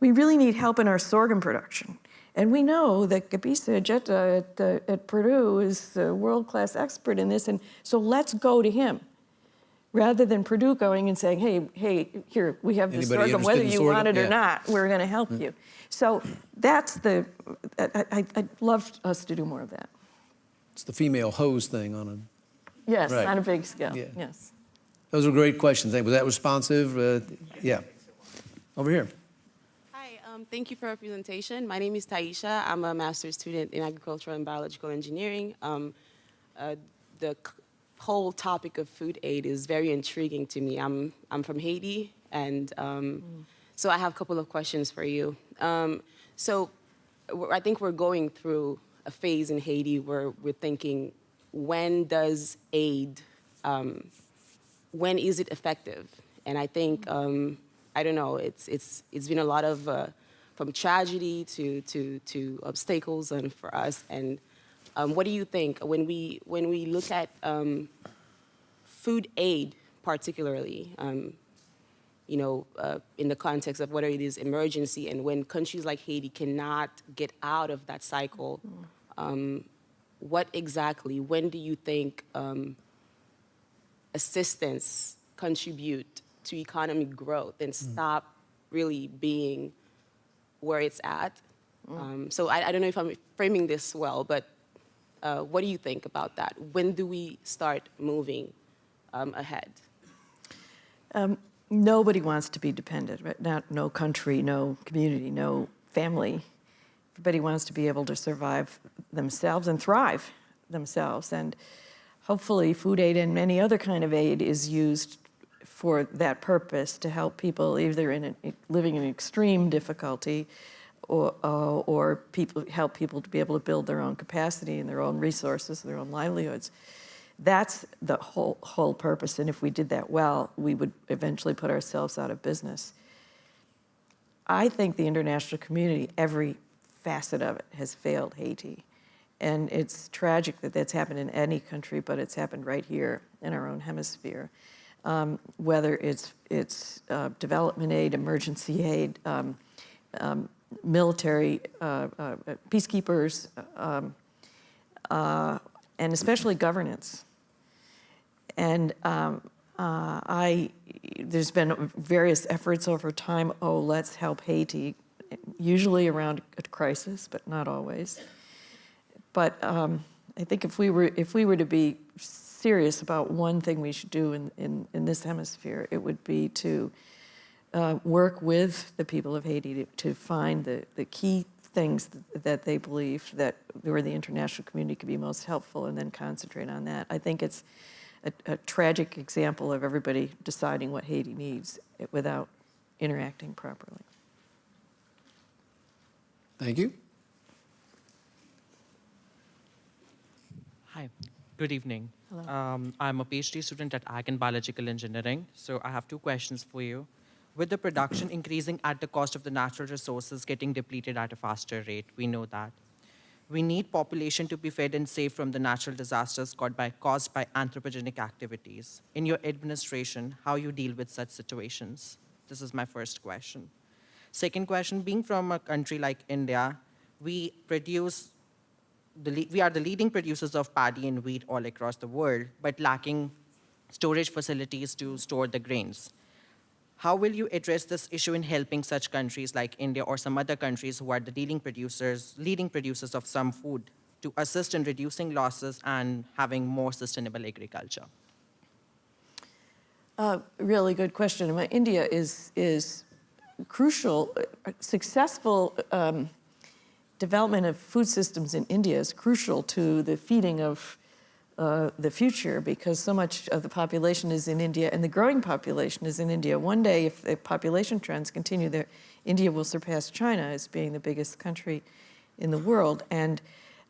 Speaker 2: we really need help in our sorghum production. And we know that Gebisa Ejeta at, uh, at Purdue is a world-class expert in this, and so let's go to him. Rather than Purdue going and saying, hey, hey, here, we have this sorghum, whether you
Speaker 1: sorghum?
Speaker 2: want it or not, we're gonna help you. So that's the, I, I, I'd love us to do more of that.
Speaker 1: It's the female hose thing on a,
Speaker 2: Yes,
Speaker 1: Right.
Speaker 2: on a big scale,
Speaker 1: Yeah.
Speaker 2: yes.
Speaker 1: Those were great questions. Was that responsive? Uh, Yeah. Over here.
Speaker 5: Hi, um, thank you for your presentation. My name is Taisha. I'm a master's student in agricultural and biological engineering. Um, uh, the whole topic of food aid is very intriguing to me. I'm, I'm from Haiti, and um, so I have a couple of questions for you. Um, so I think we're going through a phase in Haiti where we're thinking, when does aid um, when is it effective? And I think um, I don't know. It's it's it's been a lot of uh, from tragedy to to to obstacles and for us. And um, what do you think when we when we look at um, food aid particularly? Um, you know, uh, in the context of whether it is emergency and when countries like Haiti cannot get out of that cycle, um, what exactly, when do you think um, assistance contribute to economic growth and stop really being where it's at. Um, so I, I don't know if I'm framing this well, but uh, what do you think about that? When do we start moving um, ahead?
Speaker 2: Nobody wants to be dependent, right? Not, no country, no community, no family. Everybody wants to be able to survive themselves and thrive themselves. And hopefully food aid and any other kind of aid is used for that purpose to help people either in a, living in extreme difficulty or, uh, or people, help people to be able to build their own capacity and their own resources, their own livelihoods. That's the whole, whole purpose, and if we did that well, we would eventually put ourselves out of business. I think the international community, every facet of it, has failed Haiti. And it's tragic that that's happened in any country, but it's happened right here in our own hemisphere. Um, whether it's, it's uh, development aid, emergency aid, um, um, military, uh, uh, peacekeepers, um, uh, and especially governance. And um, uh, I, there's been various efforts over time, oh, let's help Haiti, usually around a crisis, but not always. But um, I think if we were, if we were to be serious about one thing we should do in, in, in this hemisphere, it would be to uh, work with the people of Haiti to, to find the, the key things that, they believe that where the international community could be most helpful and then concentrate on that. I think it's a, a tragic example of everybody deciding what Haiti needs without interacting properly.
Speaker 1: Thank you.
Speaker 6: Hi, good evening. Um, I'm a PhD student at Ag and Biological Engineering, so I have two questions for you. With the production increasing at the cost of the natural resources getting depleted at a faster rate, we know that. We need population to be fed and safe from the natural disasters caused by, caused by anthropogenic activities. In your administration, how you deal with such situations? This is my first question. Second question, being from a country like India, we produce we are the leading producers of paddy and wheat all across the world, but lacking storage facilities to store the grains. How will you address this issue in helping such countries like India or some other countries who are the leading producers, leading producers of some food to assist in reducing losses and having more sustainable agriculture?
Speaker 2: Uh, really good question. India is is crucial. uh, Successful um, development of food systems in India is crucial to the feeding of uh, the future because so much of the population is in India and the growing population is in India. One day, if the population trends continue, there, India will surpass China as being the biggest country in the world. And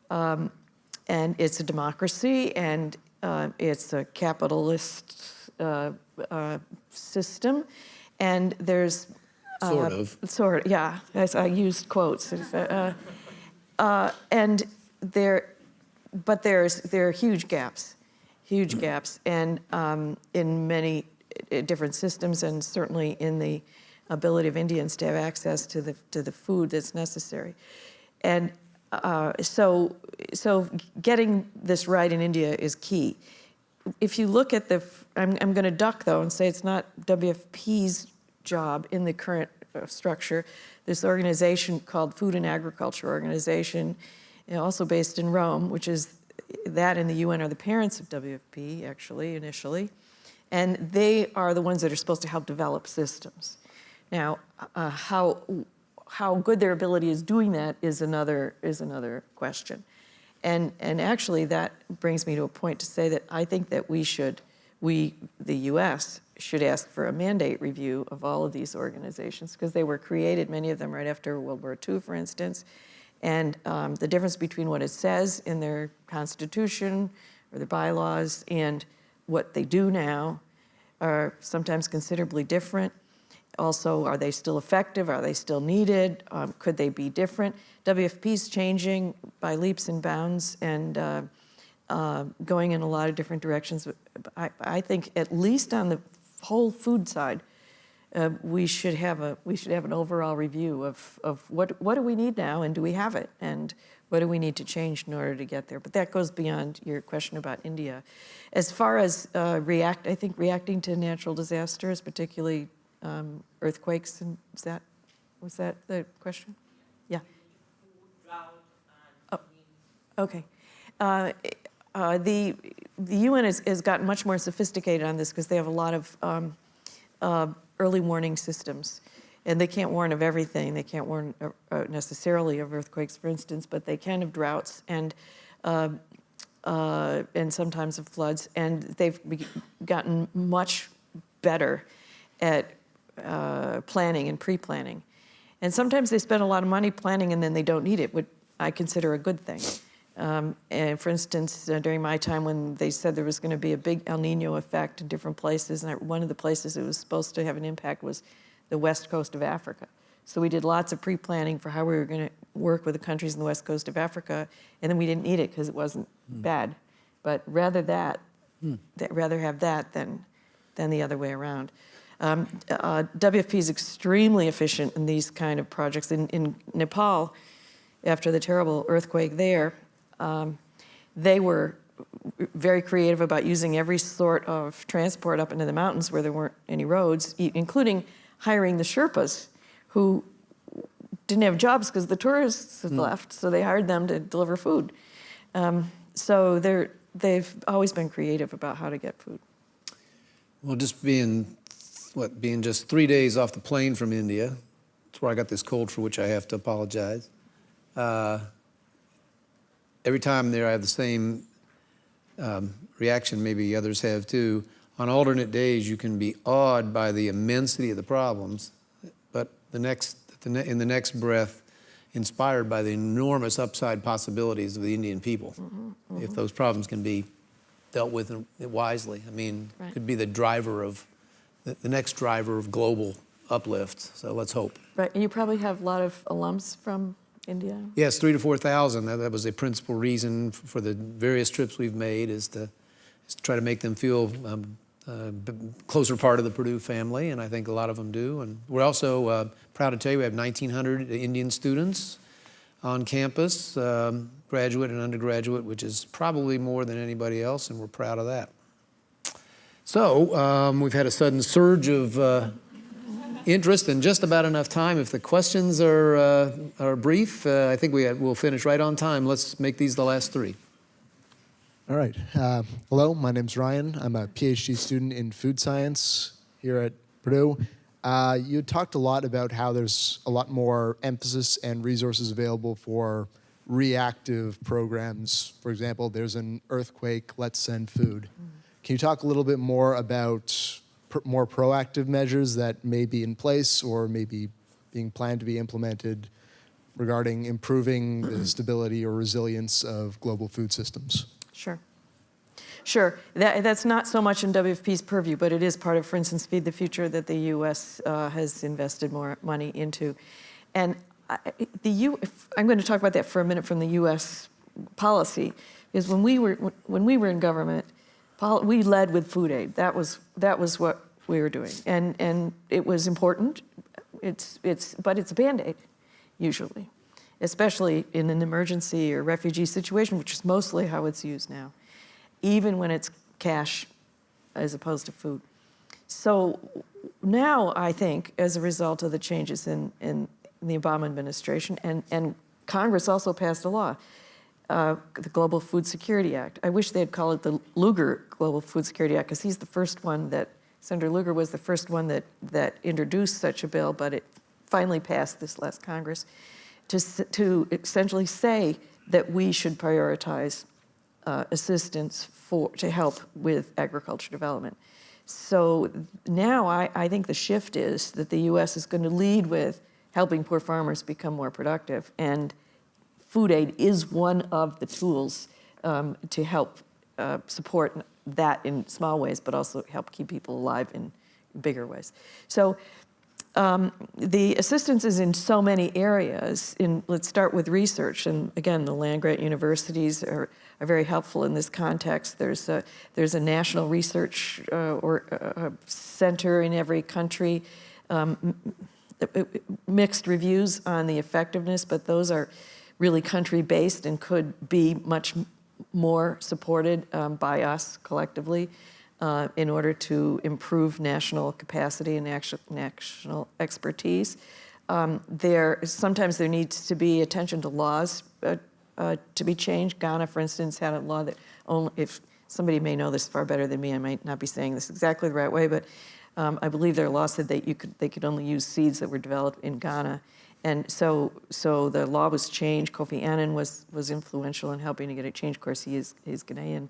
Speaker 2: um, and it's a democracy and uh, it's a capitalist uh, uh, system, and there's
Speaker 1: Sort
Speaker 2: uh,
Speaker 1: of.
Speaker 2: Sort of, yeah. I used quotes. Uh, and there, but there's there are huge gaps, huge gaps, and um, in many uh, different systems, and certainly in the ability of Indians to have access to the to the food that's necessary, and uh, so so getting this right in India is key. If you look at the, I'm, I'm going to duck though and say it's not WFP's job in the current structure. This organization called Food and Agriculture Organization, also based in Rome, which is that and the UN are the parents of WFP actually initially, and they are the ones that are supposed to help develop systems. Now, uh, how how good their ability is doing that is another is another question. And, and actually that brings me to a point to say that I think that we should, we, the US, should ask for a mandate review of all of these organizations because they were created, many of them right after World War II, for instance. And um, the difference between what it says in their constitution or their bylaws and what they do now are sometimes considerably different. Also, are they still effective? Are they still needed? Um, could they be different? WFP's changing by leaps and bounds and uh, uh, going in a lot of different directions. I, I, think at least on the whole food side, uh, we should have a we should have an overall review of of what what do we need now and do we have it and what do we need to change in order to get there. But that goes beyond your question about India. As far as uh, react, I think reacting to natural disasters, particularly um, earthquakes, and is that was that the question? Yeah. Oh, okay. Uh, uh, the the UN has, has gotten much more sophisticated on this because they have a lot of um, uh, early warning systems, and they can't warn of everything. They can't warn uh, uh, necessarily of earthquakes, for instance, but they can of droughts and uh, and sometimes of floods. And they've gotten much better at planning and pre-planning. And sometimes they spend a lot of money planning and then they don't need it, which I consider a good thing. Um, and for instance, uh, during my time when they said there was going to be a big El Nino effect in different places, and one of the places it was supposed to have an impact was the west coast of Africa. So we did lots of pre-planning for how we were going to work with the countries in the west coast of Africa, and then we didn't need it because it wasn't mm. bad. But rather that, mm. that, rather have that than, than the other way around. Um, uh, WFP is extremely efficient in these kind of projects. In, in Nepal, after the terrible earthquake there, um, they were very creative about using every sort of transport up into the mountains where there weren't any roads, including hiring the Sherpas who didn't have jobs because the tourists had mm. left, so they hired them to deliver food. Um, so they're, they've always been creative about how to get food.
Speaker 1: Well, just being what, being just three days off the plane from India, that's where I got this cold for which I have to apologize. Uh, every time there I have the same um, reaction, maybe others have too. On alternate days, you can be awed by the immensity of the problems, but the next, the ne- in the next breath, inspired by the enormous upside possibilities of the Indian people. If those problems can be dealt with wisely, I mean,
Speaker 2: Right.
Speaker 1: could be the driver of, the, the next driver of global uplift. So let's hope.
Speaker 2: Right, and you probably have a lot of alums from India?
Speaker 1: Yes, three to 4,000. That, that was the principal reason for the various trips we've made is to, is to try to make them feel um, uh, closer part of the Purdue family, and I think a lot of them do. And we're also uh, proud to tell you we have 1,900 Indian students on campus, um, graduate and undergraduate, which is probably more than anybody else, and we're proud of that. So um, we've had a sudden surge of uh, interest and just about enough time. If the questions are, uh, are brief, uh, I think we will finish right on time. Let's make these the last three.
Speaker 7: All right. Uh, hello, my name's Ryan. I'm a PhD student in food science here at Purdue. Uh, you talked a lot about how there's a lot more emphasis and resources available for reactive programs. For example, there's an earthquake, let's send food. Can you talk a little bit more about pr- more proactive measures that may be in place or maybe being planned to be implemented regarding improving the stability or resilience of global food systems?
Speaker 2: Sure. Sure. That, that's not so much in WFP's purview, but it is part of, for instance, Feed the Future that the U.S. Uh, has invested more money into. And I, the U, if, I'm going to talk about that for a minute from the U.S. policy, is when we were when we were in government, pol- we led with food aid. That was that was what we were doing, and and it was important. It's it's but it's a band aid, usually especially in an emergency or refugee situation, which is mostly how it's used now, even when it's cash as opposed to food. So now I think, as a result of the changes in, in the Obama administration, and, and Congress also passed a law, uh, the Global Food Security Act. I wish they'd call it the Lugar Global Food Security Act, because he's the first one that, Senator Lugar was the first one that, that introduced such a bill, but it finally passed this last Congress to, to essentially say that we should prioritize uh, assistance for, to help with agriculture development. So now I, I think the shift is that the U.S. is going to lead with helping poor farmers become more productive. And food aid is one of the tools um, to help uh, support that in small ways, but also help keep people alive in bigger ways. So um, the assistance is in so many areas. In, let's start with research. And again, the land-grant universities are, are very helpful in this context. There's a, there's a national research uh, or uh, center in every country. Um, mixed reviews on the effectiveness, but those are really country-based and could be much more supported um, by us collectively uh, in order to improve national capacity and national expertise. Um, there sometimes there needs to be attention to laws uh, uh, to be changed. Ghana, for instance, had a law that only if somebody may know this far better than me, I might not be saying this exactly the right way, but um, I believe their law said that you could they could only use seeds that were developed in Ghana. And so, so the law was changed. Kofi Annan was was influential in helping to get it changed. Of course, he is he's Ghanaian,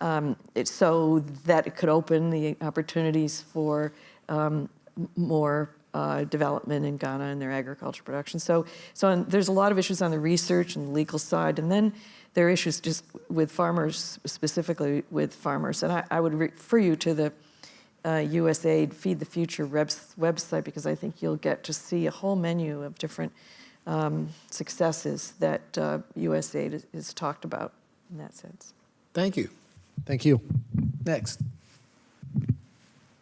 Speaker 2: um, it, so that it could open the opportunities for um, more uh, development in Ghana and their agriculture production. So, so there's a lot of issues on the research and legal side, and then there are issues just with farmers, specifically with farmers. And I, I would refer you to the uh, USAID Feed the Future website because I think you'll get to see a whole menu of different um, successes that uh, USAID has, has talked about in that sense.
Speaker 1: Thank you.
Speaker 7: Thank you.
Speaker 1: Next.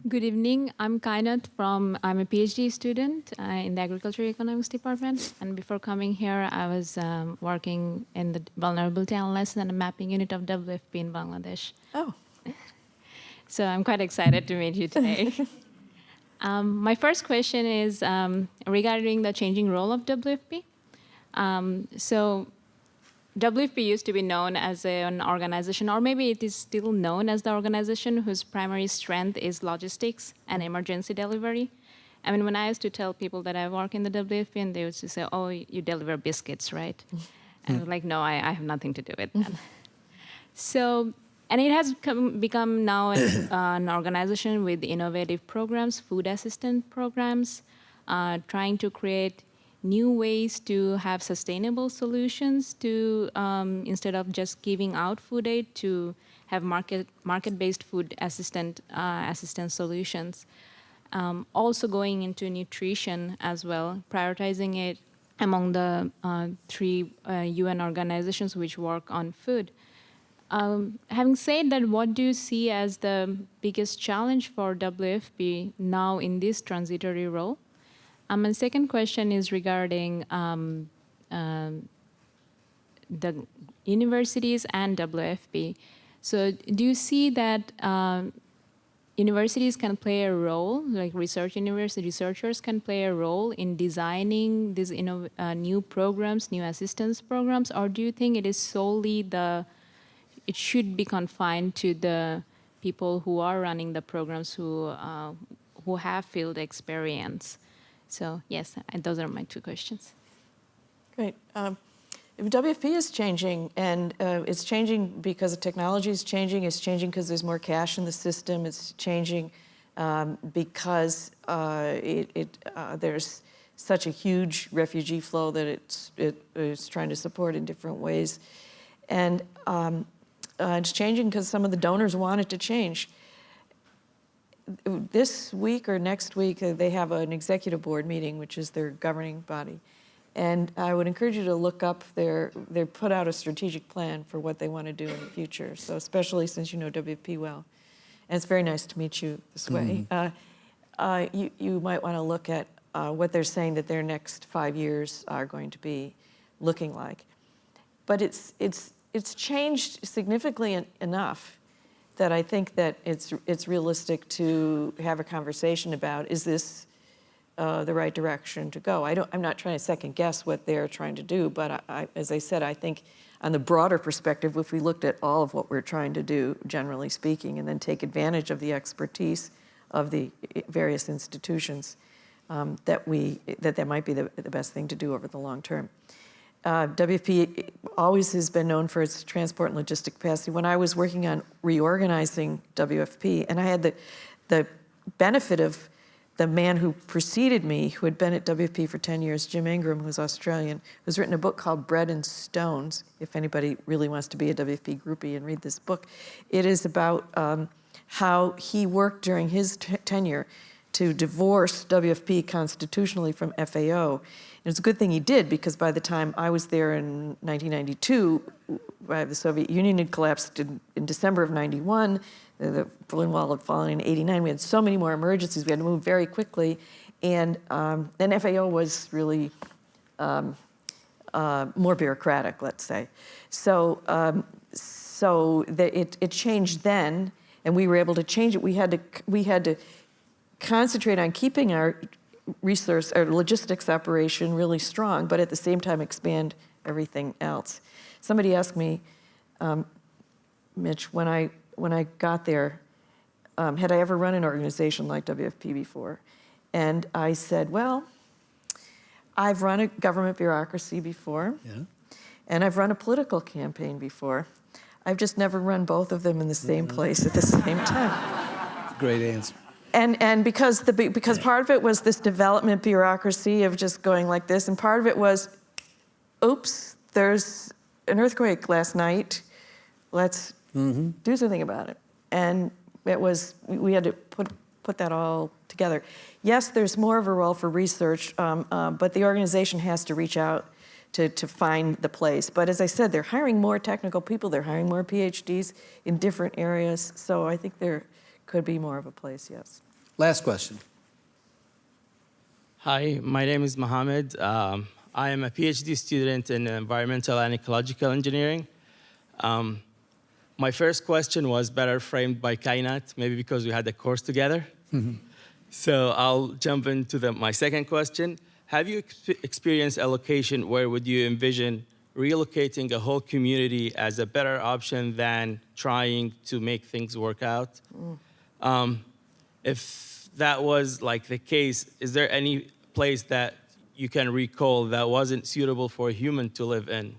Speaker 8: Good evening. I'm Kainat from, I'm a PhD student uh, in the Agriculture Economics Department. And before coming here, I was um, working in the vulnerability analysis and mapping unit of WFP in Bangladesh.
Speaker 2: Oh,
Speaker 8: So I'm quite excited to meet you today. um, my first question is um, regarding the changing role of WFP. Um, so WFP used to be known as a- an organization, or maybe it is still known as the organization whose primary strength is logistics and emergency delivery. I mean, when I used to tell people that I work in the WFP, and they used to say, "Oh, you deliver biscuits, right?" And I was like, "No, I, I have nothing to do with that." So and it has come, become now an, uh, an organization with innovative programs, food assistant programs, uh, trying to create new ways to have sustainable solutions to um, instead of just giving out food aid to have market market-based food assistant uh, assistance solutions. Um, also going into nutrition as well, prioritizing it among the uh, three uh, UN organizations which work on food. Um, having said that, what do you see as the biggest challenge for WFP now in this transitory role? Um, and second question is regarding um, um, the universities and WFP. So do you see that um, universities can play a role, like research university researchers can play a role in designing these uh, new programs, new assistance programs, or do you think it is solely the, it should be confined to the people who are running the programs who, uh, who have field experience? So yes, and those are my two questions.
Speaker 2: Great. Um, WFP is changing, and uh, it's changing because the technology is changing. It's changing because there's more cash in the system. It's changing um, because uh, it, it, uh, there's such a huge refugee flow that it's, it is trying to support in different ways. And um, uh, it's changing because some of the donors want it to change. This week or next week, uh, they have an executive board meeting, which is their governing body. And I would encourage you to look up their, they put out a strategic plan for what they want to do in the future. So especially since you know WP well. And it's very nice to meet you this way. Uh, uh, you, you might want to look at uh, what they're saying that their next five years are going to be looking like. But it's, it's, it's changed significantly en- enough that I think that it's, it's realistic to have a conversation about, is this uh, the right direction to go. I don't, I'm not trying to second guess what they're trying to do, but I, I, as I said, I think on the broader perspective, if we looked at all of what we're trying to do, generally speaking, and then take advantage of the expertise of the various institutions, um, that we that that might be the, the best thing to do over the long term. Uh, WFP always has been known for its transport and logistic capacity. When I was working on reorganizing WFP, and I had the the benefit of the man who preceded me, who had been at WFP for 10 years, Jim Ingram, who's Australian, who's written a book called Bread and Stones, if anybody really wants to be a WFP groupie and read this book. It is about um, how he worked during his tenure to divorce WFP constitutionally from FAO. And it's a good thing he did because by the time I was there in 1992, uh, the Soviet Union had collapsed in, in December of 91 the Berlin Wall had fallen in 89. We had so many more emergencies. We had to move very quickly. And um, then FAO was really um, uh, more bureaucratic, let's say. So, um, so the, it, it changed then, and we were able to change it. We had to, we had to concentrate on keeping our resource, or logistics operation really strong, but at the same time expand everything else. Somebody asked me, um, Mitch, when I when I got there, um, had I ever run an organization like WFP before? And I said, well, I've run a government bureaucracy before,
Speaker 1: Yeah.
Speaker 2: and I've run a political campaign before. I've just never run both of them in the same place at the same time.
Speaker 1: Great answer.
Speaker 2: And, and because, the, because part of it was this development bureaucracy of just going like this, and part of it was, oops, there's an earthquake last night. Let's do something about it. And it was, we had to put, put that all together. Yes, there's more of a role for research, um, uh, but the organization has to reach out to, to find the place. But as I said, they're hiring more technical people, they're hiring more PhDs in different areas, so I think there could be more of a place, yes.
Speaker 1: Last question.
Speaker 9: Hi, my name is Mohammed. Um, I am a PhD student in environmental and ecological engineering. Um, my first question was better framed by Kainat, maybe because we had the course together. So I'll jump into the, my second question. Have you ex experienced a location where would you envision relocating a whole community as a better option than trying to make things work out? Um, if that was like the case, is there any place that you can recall that wasn't suitable for a human to live in?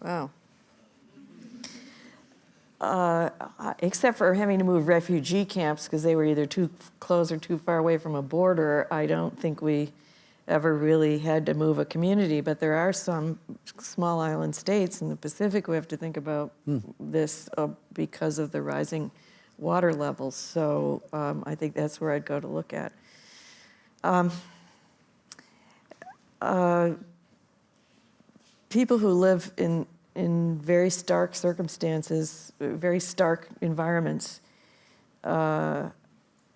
Speaker 2: Wow. uh, except for having to move refugee camps because they were either too close or too far away from a border, I don't think we ever really had to move a community. But there are some small island states in the Pacific who have to think about this uh, because of the rising water levels. So um, I think that's where I'd go to look at. Um, uh, people who live in, in very stark circumstances, very stark environments, uh,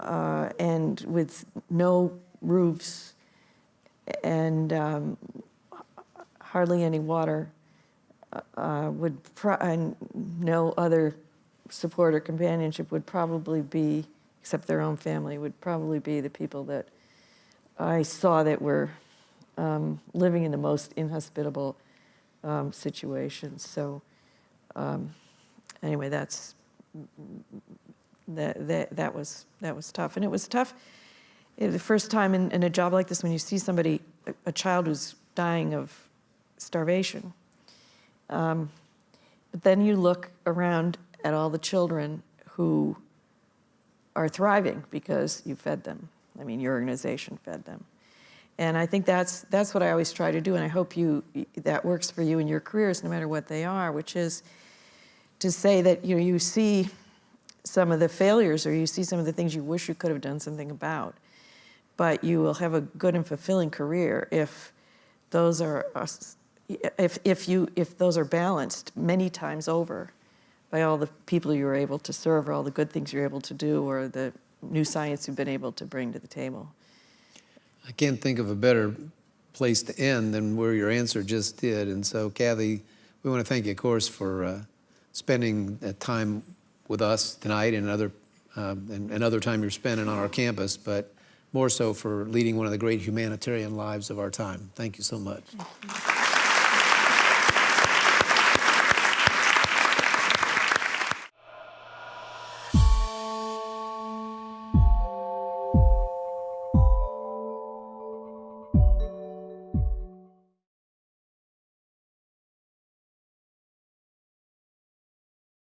Speaker 2: uh, and with no roofs and um, hardly any water, uh, would and no other support or companionship would probably be, except their own family, would probably be the people that I saw that were um, living in the most inhospitable um, situations. So um, anyway, that's that, that that was that was tough, and it was tough the first time in, in a job like this when you see somebody, a, a child who's dying of starvation. Um, but then you look around at all the children who are thriving because you fed them. I mean, your organization fed them. And I think that's, that's what I always try to do, and I hope you, that works for you in your careers, no matter what they are, which is to say that you, know, you see some of the failures or you see some of the things you wish you could have done something about, but you will have a good and fulfilling career if those are, if, if, you, if those are balanced many times over by all the people you're able to serve or all the good things you're able to do or the new science you've been able to bring to the table.
Speaker 1: I can't think of a better place to end than where your answer just did. And so, Kathy, we want to thank you, of course, for uh, spending time with us tonight and other, um, and, and other time you're spending on our campus, but more so for leading one of the great humanitarian lives of our time. Thank you so much.